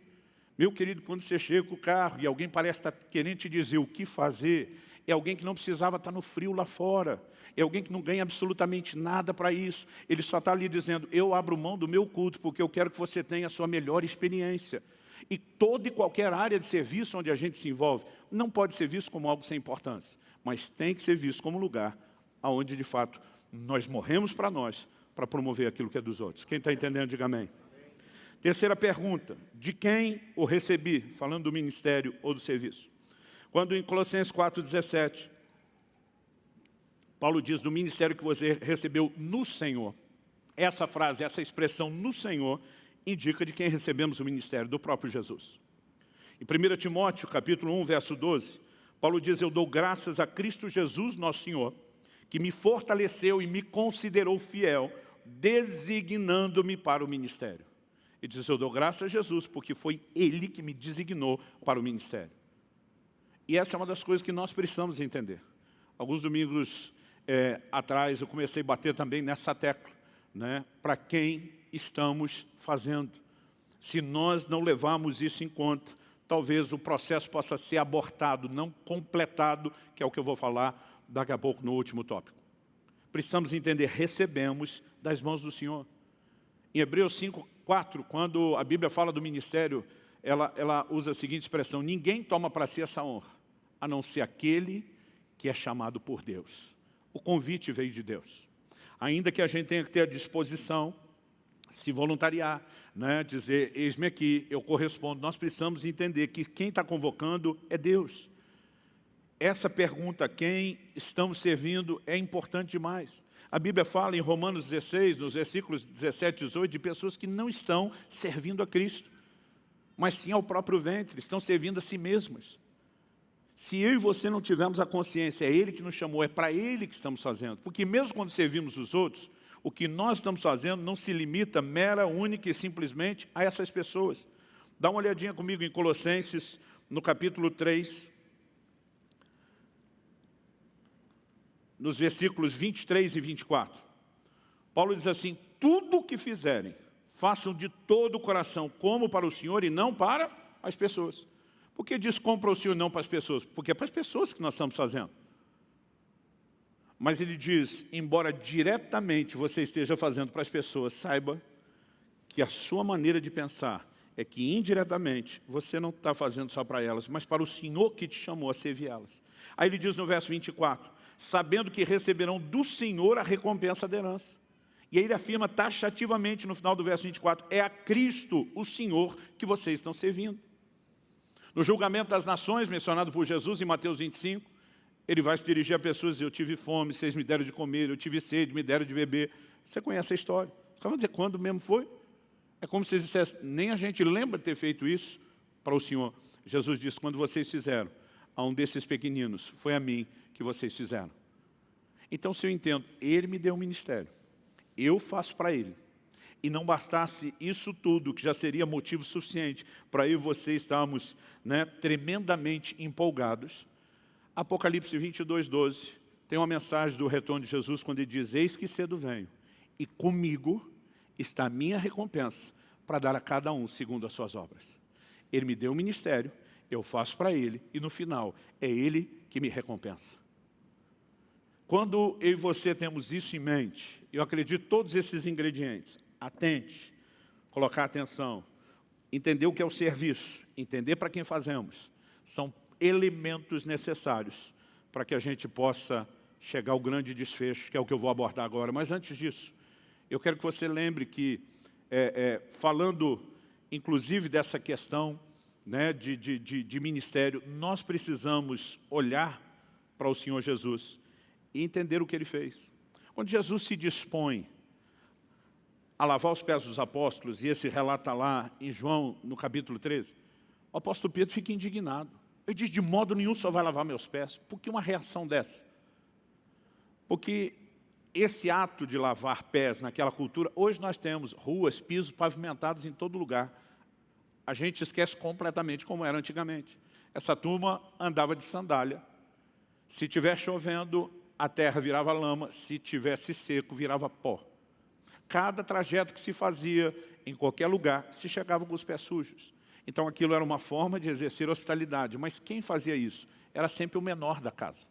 Meu querido, quando você chega com o carro e alguém parece estar querendo te dizer o que fazer, é alguém que não precisava estar no frio lá fora, é alguém que não ganha absolutamente nada para isso. Ele só está ali dizendo, eu abro mão do meu culto porque eu quero que você tenha a sua melhor experiência. E toda e qualquer área de serviço onde a gente se envolve, não pode ser visto como algo sem importância, mas tem que ser visto como lugar onde de fato nós morremos para nós, para promover aquilo que é dos outros. Quem está entendendo, diga amém. Terceira pergunta, de quem o recebi? Falando do ministério ou do serviço. Quando em Colossenses 4,17, Paulo diz do ministério que você recebeu no Senhor. Essa frase, essa expressão no Senhor, indica de quem recebemos o ministério, do próprio Jesus. Em 1 Timóteo, capítulo 1, verso 12, Paulo diz, eu dou graças a Cristo Jesus, nosso Senhor, que me fortaleceu e me considerou fiel, designando-me para o ministério. E diz, eu dou graças a Jesus, porque foi Ele que me designou para o ministério. E essa é uma das coisas que nós precisamos entender. Alguns domingos é, atrás eu comecei a bater também nessa tecla, né? para quem estamos fazendo, Se nós não levarmos isso em conta, talvez o processo possa ser abortado, não completado, que é o que eu vou falar daqui a pouco no último tópico. Precisamos entender, recebemos das mãos do Senhor. Em Hebreus 5, 4, quando a Bíblia fala do ministério, ela, ela usa a seguinte expressão, ninguém toma para si essa honra, a não ser aquele que é chamado por Deus. O convite veio de Deus. Ainda que a gente tenha que ter a disposição, se voluntariar, né, dizer, eis-me aqui, eu correspondo. Nós precisamos entender que quem está convocando é Deus. Essa pergunta, quem estamos servindo, é importante demais. A Bíblia fala em Romanos 16, nos versículos 17 e 18, de pessoas que não estão servindo a Cristo, mas sim ao próprio ventre, estão servindo a si mesmas. Se eu e você não tivermos a consciência, é Ele que nos chamou, é para Ele que estamos fazendo. Porque mesmo quando servimos os outros, o que nós estamos fazendo não se limita mera, única e simplesmente a essas pessoas. Dá uma olhadinha comigo em Colossenses, no capítulo 3, nos versículos 23 e 24. Paulo diz assim, tudo o que fizerem, façam de todo o coração, como para o Senhor e não para as pessoas. Por que diz compra o Senhor não para as pessoas? Porque é para as pessoas que nós estamos fazendo. Mas ele diz, embora diretamente você esteja fazendo para as pessoas, saiba que a sua maneira de pensar é que indiretamente você não está fazendo só para elas, mas para o Senhor que te chamou a servir elas. Aí ele diz no verso 24, sabendo que receberão do Senhor a recompensa da herança. E aí ele afirma taxativamente no final do verso 24, é a Cristo, o Senhor, que vocês estão servindo. No julgamento das nações, mencionado por Jesus em Mateus 25, ele vai se dirigir a pessoas e eu tive fome, vocês me deram de comer, eu tive sede, me deram de beber. Você conhece a história. Você vai dizer quando mesmo foi? É como se eles dissessem, nem a gente lembra de ter feito isso para o Senhor. Jesus disse, quando vocês fizeram, a um desses pequeninos, foi a mim que vocês fizeram. Então, se eu entendo, ele me deu um ministério, eu faço para ele, e não bastasse isso tudo, que já seria motivo suficiente para eu e você estarmos né, tremendamente empolgados, Apocalipse 22, 12, tem uma mensagem do retorno de Jesus, quando ele diz, eis que cedo venho, e comigo está a minha recompensa, para dar a cada um segundo as suas obras. Ele me deu um ministério, eu faço para Ele, e no final, é Ele que me recompensa. Quando eu e você temos isso em mente, eu acredito todos esses ingredientes, atente, colocar atenção, entender o que é o serviço, entender para quem fazemos, são elementos necessários para que a gente possa chegar ao grande desfecho, que é o que eu vou abordar agora. Mas antes disso, eu quero que você lembre que, é, é, falando inclusive dessa questão né, de, de, de, de ministério, nós precisamos olhar para o Senhor Jesus e entender o que Ele fez. Quando Jesus se dispõe a lavar os pés dos apóstolos, e esse relata lá em João, no capítulo 13, o apóstolo Pedro fica indignado. Ele diz, de modo nenhum só vai lavar meus pés. Por que uma reação dessa? Porque esse ato de lavar pés naquela cultura, hoje nós temos ruas, pisos pavimentados em todo lugar a gente esquece completamente como era antigamente. Essa turma andava de sandália. Se estiver chovendo, a terra virava lama. Se tivesse seco, virava pó. Cada trajeto que se fazia em qualquer lugar, se chegava com os pés sujos. Então aquilo era uma forma de exercer hospitalidade. Mas quem fazia isso? Era sempre o menor da casa.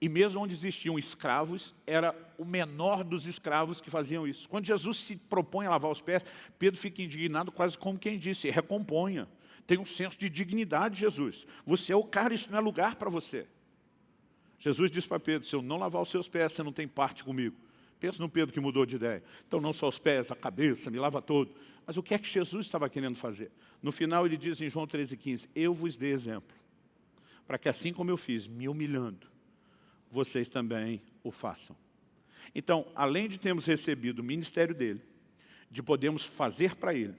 E mesmo onde existiam escravos, era o menor dos escravos que faziam isso. Quando Jesus se propõe a lavar os pés, Pedro fica indignado quase como quem disse, recomponha. Tem um senso de dignidade, Jesus. Você é o cara, isso não é lugar para você. Jesus disse para Pedro, se eu não lavar os seus pés, você não tem parte comigo. Pensa no Pedro que mudou de ideia. Então não só os pés, a cabeça, me lava todo. Mas o que é que Jesus estava querendo fazer? No final ele diz em João 13,15, eu vos dei exemplo, para que assim como eu fiz, me humilhando, vocês também o façam. Então, além de termos recebido o ministério dele, de podermos fazer para ele,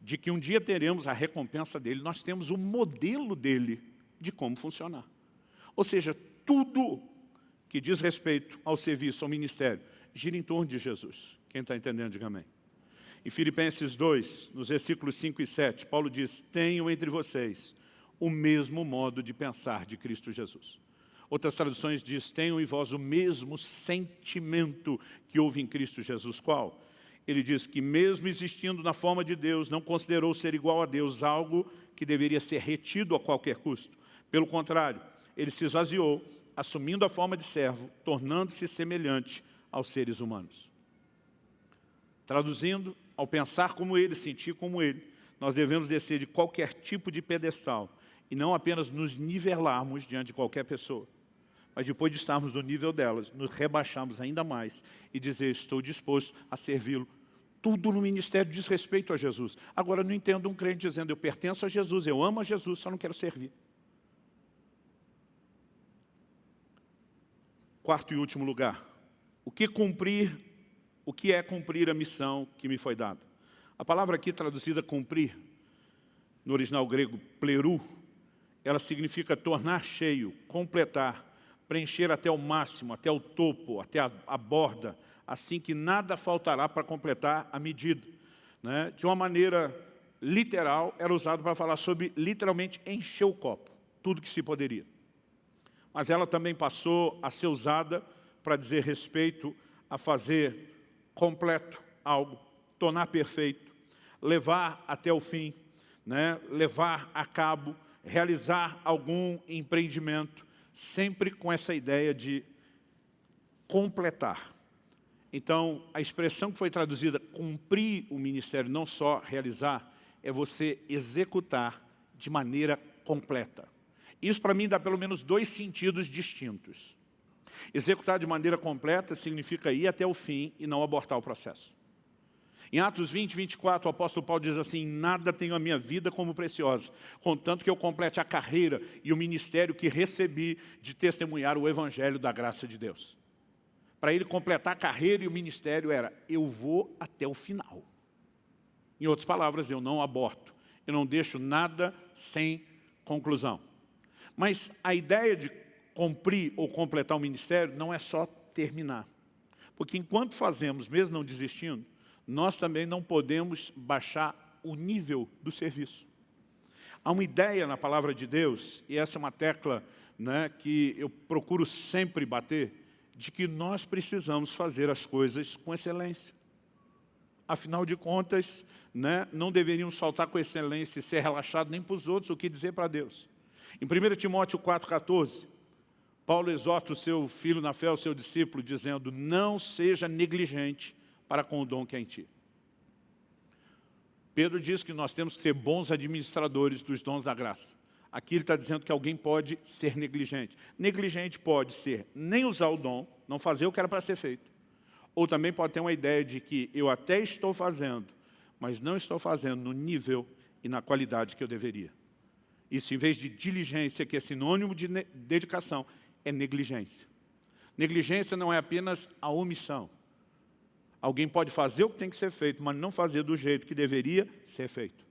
de que um dia teremos a recompensa dele, nós temos o modelo dele de como funcionar. Ou seja, tudo que diz respeito ao serviço, ao ministério, gira em torno de Jesus. Quem está entendendo, diga amém. Em Filipenses 2, nos versículos 5 e 7, Paulo diz, tenham entre vocês o mesmo modo de pensar de Cristo Jesus. Outras traduções diz, tenham em vós o mesmo sentimento que houve em Cristo Jesus. Qual? ele diz que mesmo existindo na forma de Deus, não considerou ser igual a Deus algo que deveria ser retido a qualquer custo. Pelo contrário, ele se esvaziou, assumindo a forma de servo, tornando-se semelhante aos seres humanos. Traduzindo, ao pensar como ele, sentir como ele, nós devemos descer de qualquer tipo de pedestal e não apenas nos nivelarmos diante de qualquer pessoa, mas depois de estarmos no nível delas, nos rebaixarmos ainda mais e dizer, estou disposto a servi-lo tudo no ministério diz respeito a Jesus. Agora, não entendo um crente dizendo, eu pertenço a Jesus, eu amo a Jesus, só não quero servir. Quarto e último lugar. O que cumprir, o que é cumprir a missão que me foi dada? A palavra aqui traduzida cumprir, no original grego pleru, ela significa tornar cheio, completar, preencher até o máximo, até o topo, até a, a borda, assim que nada faltará para completar a medida. Né? De uma maneira literal, era usado para falar sobre, literalmente, encher o copo, tudo que se poderia. Mas ela também passou a ser usada para dizer respeito a fazer completo algo, tornar perfeito, levar até o fim, né? levar a cabo, realizar algum empreendimento, sempre com essa ideia de completar. Então, a expressão que foi traduzida, cumprir o ministério, não só realizar, é você executar de maneira completa. Isso, para mim, dá pelo menos dois sentidos distintos. Executar de maneira completa significa ir até o fim e não abortar o processo. Em Atos 20, 24, o apóstolo Paulo diz assim, nada tenho a minha vida como preciosa, contanto que eu complete a carreira e o ministério que recebi de testemunhar o evangelho da graça de Deus para ele completar a carreira e o ministério era, eu vou até o final. Em outras palavras, eu não aborto, eu não deixo nada sem conclusão. Mas a ideia de cumprir ou completar o ministério não é só terminar. Porque enquanto fazemos, mesmo não desistindo, nós também não podemos baixar o nível do serviço. Há uma ideia na palavra de Deus, e essa é uma tecla né, que eu procuro sempre bater, de que nós precisamos fazer as coisas com excelência. Afinal de contas, né, não deveríamos faltar com excelência e ser relaxado nem para os outros, o que dizer para Deus. Em 1 Timóteo 4,14, Paulo exorta o seu filho na fé, o seu discípulo, dizendo, não seja negligente para com o dom que é em ti. Pedro diz que nós temos que ser bons administradores dos dons da graça. Aqui ele está dizendo que alguém pode ser negligente. Negligente pode ser nem usar o dom, não fazer o que era para ser feito. Ou também pode ter uma ideia de que eu até estou fazendo, mas não estou fazendo no nível e na qualidade que eu deveria. Isso, em vez de diligência, que é sinônimo de dedicação, é negligência. Negligência não é apenas a omissão. Alguém pode fazer o que tem que ser feito, mas não fazer do jeito que deveria ser feito.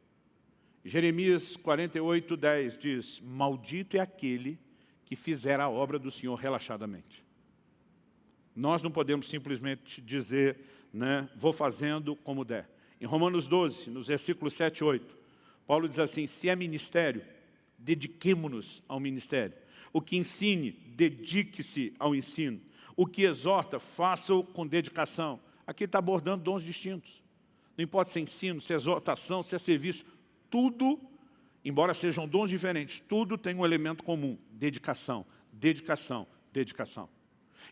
Jeremias 48, 10 diz, Maldito é aquele que fizer a obra do Senhor relaxadamente. Nós não podemos simplesmente dizer, né, vou fazendo como der. Em Romanos 12, nos versículos 7 e 8, Paulo diz assim, se é ministério, dediquemo-nos ao ministério. O que ensine, dedique-se ao ensino. O que exorta, faça-o com dedicação. Aqui está abordando dons distintos. Não importa se é ensino, se é exortação, se é serviço, tudo, embora sejam dons diferentes, tudo tem um elemento comum, dedicação, dedicação, dedicação.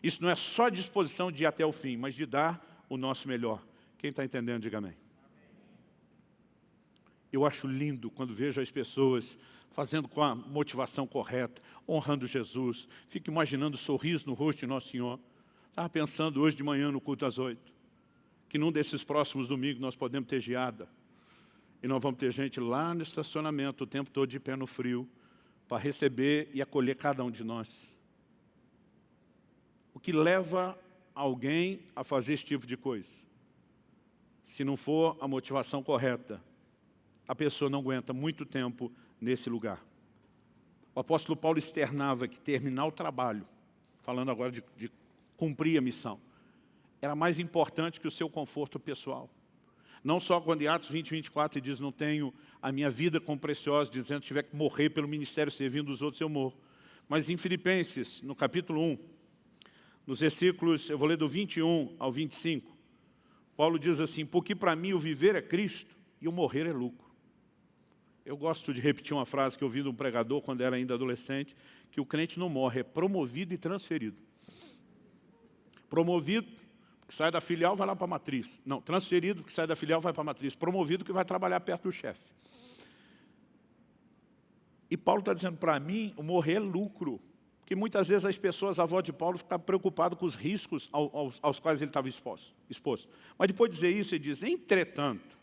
Isso não é só disposição de ir até o fim, mas de dar o nosso melhor. Quem está entendendo, diga amém. Eu acho lindo quando vejo as pessoas fazendo com a motivação correta, honrando Jesus. Fico imaginando o sorriso no rosto de Nosso Senhor. Estava pensando hoje de manhã no culto às oito, que num desses próximos domingos nós podemos ter geada. E nós vamos ter gente lá no estacionamento o tempo todo de pé no frio para receber e acolher cada um de nós. O que leva alguém a fazer esse tipo de coisa? Se não for a motivação correta, a pessoa não aguenta muito tempo nesse lugar. O apóstolo Paulo externava que terminar o trabalho, falando agora de, de cumprir a missão, era mais importante que o seu conforto pessoal. Não só quando em Atos 20, 24 ele diz, não tenho a minha vida como preciosa, dizendo que tiver que morrer pelo ministério servindo os outros, eu morro. Mas em Filipenses, no capítulo 1, nos versículos, eu vou ler do 21 ao 25, Paulo diz assim, porque para mim o viver é Cristo e o morrer é lucro. Eu gosto de repetir uma frase que eu ouvi de um pregador quando era ainda adolescente, que o crente não morre, é promovido e transferido. Promovido, que sai da filial, vai lá para a matriz. Não, transferido, que sai da filial, vai para a matriz. Promovido, que vai trabalhar perto do chefe. E Paulo está dizendo, para mim, o morrer é lucro. Porque muitas vezes as pessoas, a avó de Paulo, ficavam preocupadas com os riscos aos, aos quais ele estava exposto, exposto. Mas depois de dizer isso, ele diz, entretanto,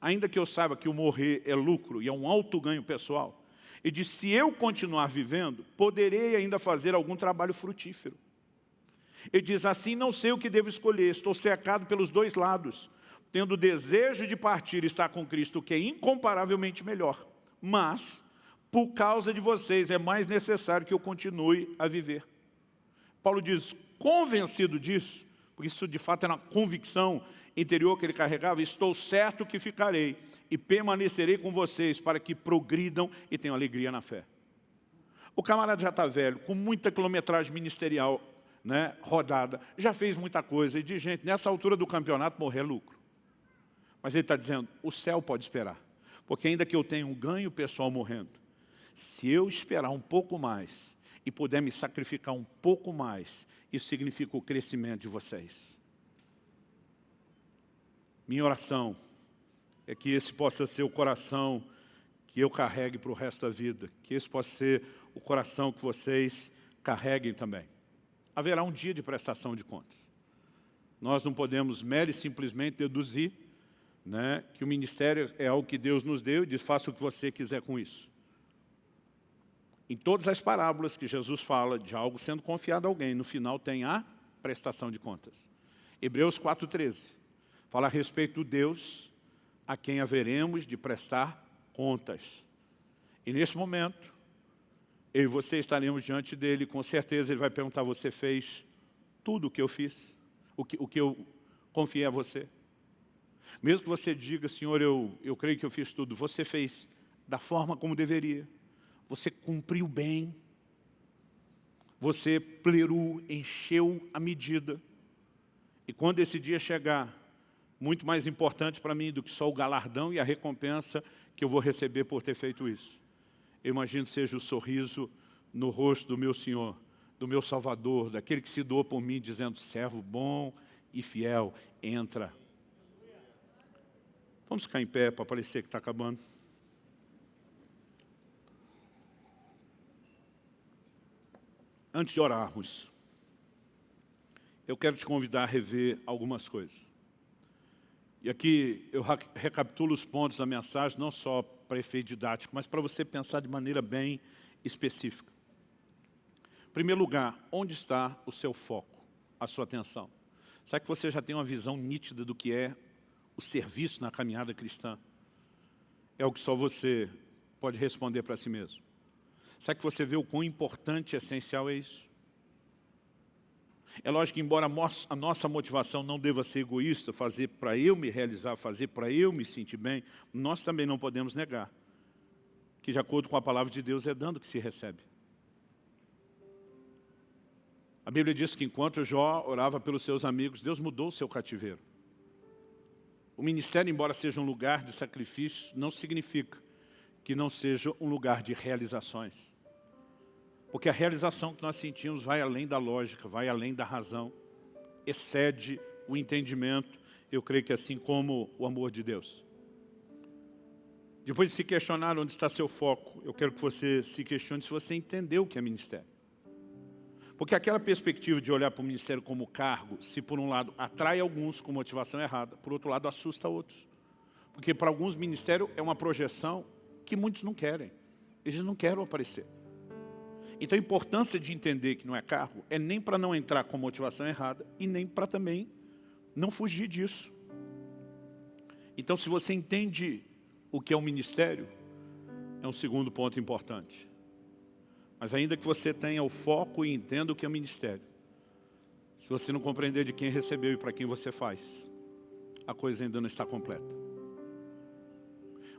ainda que eu saiba que o morrer é lucro e é um alto ganho pessoal, ele diz, se eu continuar vivendo, poderei ainda fazer algum trabalho frutífero. Ele diz, assim não sei o que devo escolher, estou cercado pelos dois lados, tendo desejo de partir e estar com Cristo, que é incomparavelmente melhor. Mas por causa de vocês é mais necessário que eu continue a viver. Paulo diz, convencido disso, porque isso de fato era uma convicção interior que ele carregava, estou certo que ficarei e permanecerei com vocês para que progridam e tenham alegria na fé. O camarada já está velho, com muita quilometragem ministerial né, rodada, já fez muita coisa e diz, gente, nessa altura do campeonato morrer é lucro. Mas ele está dizendo, o céu pode esperar, porque ainda que eu tenha um ganho pessoal morrendo, se eu esperar um pouco mais e puder me sacrificar um pouco mais, isso significa o crescimento de vocês. Minha oração é que esse possa ser o coração que eu carregue para o resto da vida, que esse possa ser o coração que vocês carreguem também. Haverá um dia de prestação de contas. Nós não podemos mere simplesmente deduzir né, que o ministério é algo que Deus nos deu e diz, faça o que você quiser com isso. Em todas as parábolas que Jesus fala de algo sendo confiado a alguém, no final tem a prestação de contas. Hebreus 4,13 fala a respeito do Deus a quem haveremos de prestar contas. E nesse momento, eu e você estaremos diante dele, com certeza ele vai perguntar, você fez tudo o que eu fiz? O que, o que eu confiei a você? Mesmo que você diga, Senhor, eu, eu creio que eu fiz tudo, você fez da forma como deveria você cumpriu bem, você plerou, encheu a medida. E quando esse dia chegar, muito mais importante para mim do que só o galardão e a recompensa que eu vou receber por ter feito isso. Eu imagino seja o sorriso no rosto do meu Senhor, do meu Salvador, daquele que se doou por mim, dizendo, servo bom e fiel, entra. Vamos ficar em pé para parecer que está acabando. Antes de orarmos, eu quero te convidar a rever algumas coisas. E aqui eu recapitulo os pontos da mensagem, não só para efeito didático, mas para você pensar de maneira bem específica. Em primeiro lugar, onde está o seu foco, a sua atenção? Será que você já tem uma visão nítida do que é o serviço na caminhada cristã? É o que só você pode responder para si mesmo. Será que você vê o quão importante e essencial é isso? É lógico que, embora a nossa motivação não deva ser egoísta, fazer para eu me realizar, fazer para eu me sentir bem, nós também não podemos negar que, de acordo com a palavra de Deus, é dando que se recebe. A Bíblia diz que enquanto Jó orava pelos seus amigos, Deus mudou o seu cativeiro. O ministério, embora seja um lugar de sacrifício, não significa que não seja um lugar de realizações. Porque a realização que nós sentimos vai além da lógica, vai além da razão, excede o entendimento, eu creio que assim como o amor de Deus. Depois de se questionar onde está seu foco, eu quero que você se questione se você entendeu o que é ministério. Porque aquela perspectiva de olhar para o ministério como cargo, se por um lado atrai alguns com motivação errada, por outro lado assusta outros. Porque para alguns ministério é uma projeção que muitos não querem. Eles não querem aparecer. Então a importância de entender que não é cargo é nem para não entrar com motivação errada e nem para também não fugir disso. Então se você entende o que é um ministério, é um segundo ponto importante. Mas ainda que você tenha o foco e entenda o que é ministério, se você não compreender de quem recebeu e para quem você faz, a coisa ainda não está completa.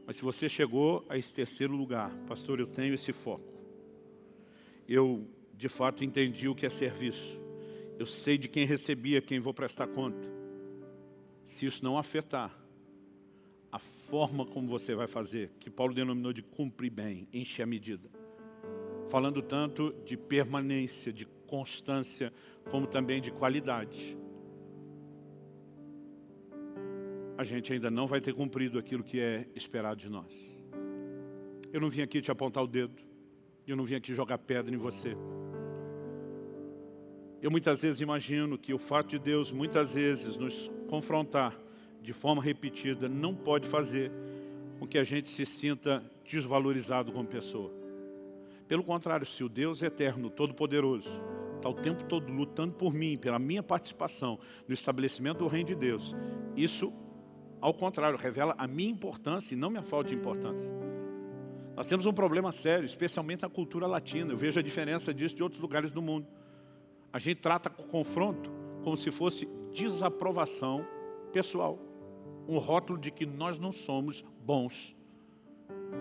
Mas se você chegou a esse terceiro lugar, pastor, eu tenho esse foco, eu de fato entendi o que é serviço. Eu sei de quem recebi, a quem vou prestar conta. se isso não afetar a forma como você vai fazer, que Paulo denominou de cumprir bem, encher a medida. Falando tanto de permanência, de constância, como também de qualidade. A gente ainda não vai ter cumprido aquilo que é esperado de nós. Eu não vim aqui te apontar o dedo, eu não vim aqui jogar pedra em você. Eu muitas vezes imagino que o fato de Deus muitas vezes nos confrontar de forma repetida, não pode fazer com que a gente se sinta desvalorizado como pessoa. Pelo contrário, se o Deus eterno, todo-poderoso, está o tempo todo lutando por mim, pela minha participação no estabelecimento do reino de Deus, isso, ao contrário, revela a minha importância e não minha falta de importância. Nós temos um problema sério, especialmente na cultura latina. Eu vejo a diferença disso de outros lugares do mundo. A gente trata o confronto como se fosse desaprovação pessoal um rótulo de que nós não somos bons.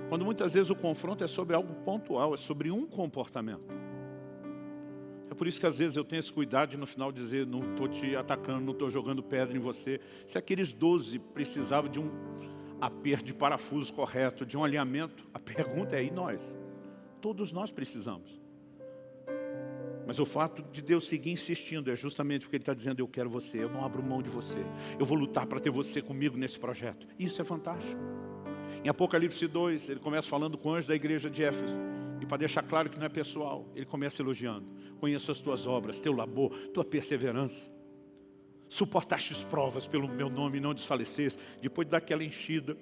Quando muitas vezes o confronto é sobre algo pontual, é sobre um comportamento. É por isso que às vezes eu tenho esse cuidado de no final dizer, não estou te atacando, não estou jogando pedra em você. Se aqueles doze precisavam de um aperto de parafuso correto, de um alinhamento, a pergunta é, e nós? Todos nós precisamos. Mas o fato de Deus seguir insistindo é justamente porque Ele está dizendo, eu quero você, eu não abro mão de você. Eu vou lutar para ter você comigo nesse projeto. Isso é fantástico. Em Apocalipse 2, ele começa falando com o anjo da igreja de Éfeso. E para deixar claro que não é pessoal, ele começa elogiando. Conheço as tuas obras, teu labor, tua perseverança. Suportastes provas pelo meu nome e não desfaleceste. Depois daquela enchida,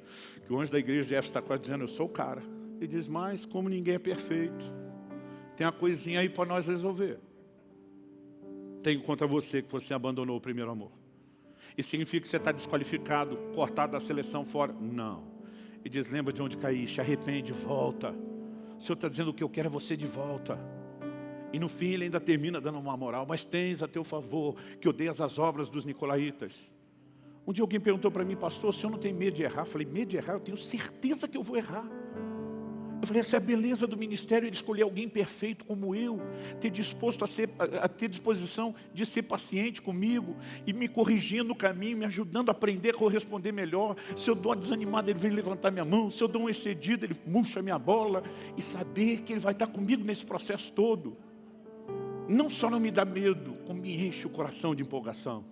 que o anjo da igreja de Éfeso está quase dizendo, eu sou o cara. Ele diz, mas como ninguém é perfeito, tem uma coisinha aí para nós resolver. Tenho contra você que você abandonou o primeiro amor. E significa que você está desqualificado, cortado da seleção fora? Não. E diz, lembra de onde caíste, arrepende, volta. O Senhor está dizendo que eu quero é você de volta. E no fim ele ainda termina dando uma moral, mas tens a teu favor que odeias as obras dos nicolaítas. Um dia alguém perguntou para mim, pastor, o senhor não tem medo de errar? Eu falei, medo de errar? Eu tenho certeza que eu vou errar. Eu falei, essa é a beleza do ministério, ele escolher alguém perfeito como eu, ter disposto a, ser, a ter disposição de ser paciente comigo e me corrigindo no caminho, me ajudando a aprender a corresponder melhor. Se eu dou uma desanimada, ele vem levantar minha mão. Se eu dou um excedido, ele murcha minha bola. E saber que ele vai estar comigo nesse processo todo. Não só não me dá medo, como me enche o coração de empolgação.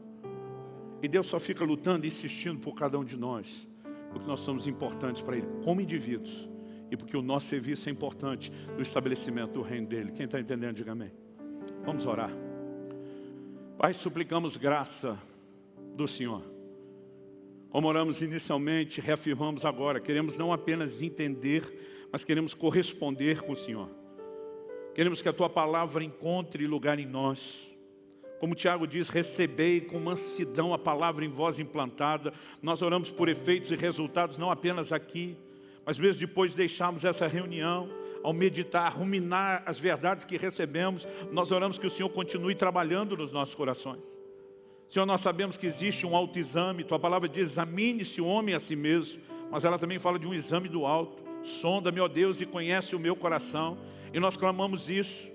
E Deus só fica lutando e insistindo por cada um de nós, porque nós somos importantes para Ele, como indivíduos e porque o nosso serviço é importante no estabelecimento do reino dele. Quem está entendendo, diga amém. Vamos orar. Pai, suplicamos graça do Senhor. Como oramos inicialmente, reafirmamos agora, queremos não apenas entender, mas queremos corresponder com o Senhor. Queremos que a Tua palavra encontre lugar em nós. Como Tiago diz, recebei com mansidão a palavra em voz implantada. Nós oramos por efeitos e resultados, não apenas aqui, mas mesmo depois de deixarmos essa reunião, ao meditar, ruminar as verdades que recebemos, nós oramos que o Senhor continue trabalhando nos nossos corações. Senhor, nós sabemos que existe um autoexame, Tua palavra diz, examine-se o homem a si mesmo, mas ela também fala de um exame do alto. Sonda-me, ó Deus, e conhece o meu coração. E nós clamamos isso.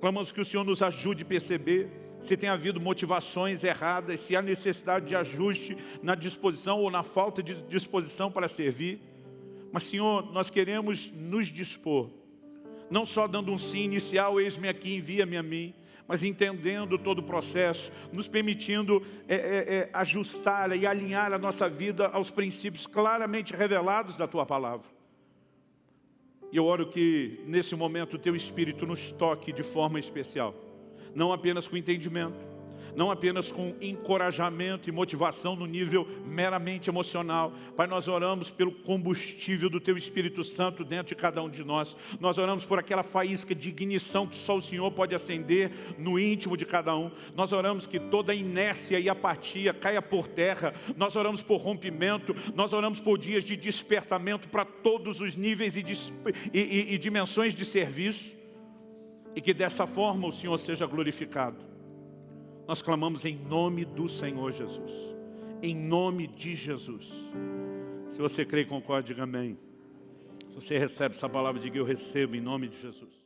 Clamamos que o Senhor nos ajude a perceber se tem havido motivações erradas, se há necessidade de ajuste na disposição ou na falta de disposição para servir. Mas, Senhor, nós queremos nos dispor, não só dando um sim inicial, eis-me aqui, envia-me a mim, mas entendendo todo o processo, nos permitindo é, é, é, ajustar e alinhar a nossa vida aos princípios claramente revelados da Tua Palavra. E eu oro que, nesse momento, o Teu Espírito nos toque de forma especial, não apenas com entendimento, não apenas com encorajamento e motivação no nível meramente emocional. Pai, nós oramos pelo combustível do Teu Espírito Santo dentro de cada um de nós. Nós oramos por aquela faísca de ignição que só o Senhor pode acender no íntimo de cada um. Nós oramos que toda inércia e apatia caia por terra. Nós oramos por rompimento. Nós oramos por dias de despertamento para todos os níveis e, e, e, e dimensões de serviço. E que dessa forma o Senhor seja glorificado. Nós clamamos em nome do Senhor Jesus. Em nome de Jesus. Se você crê e concorda, diga amém. Se você recebe essa palavra, diga eu recebo em nome de Jesus.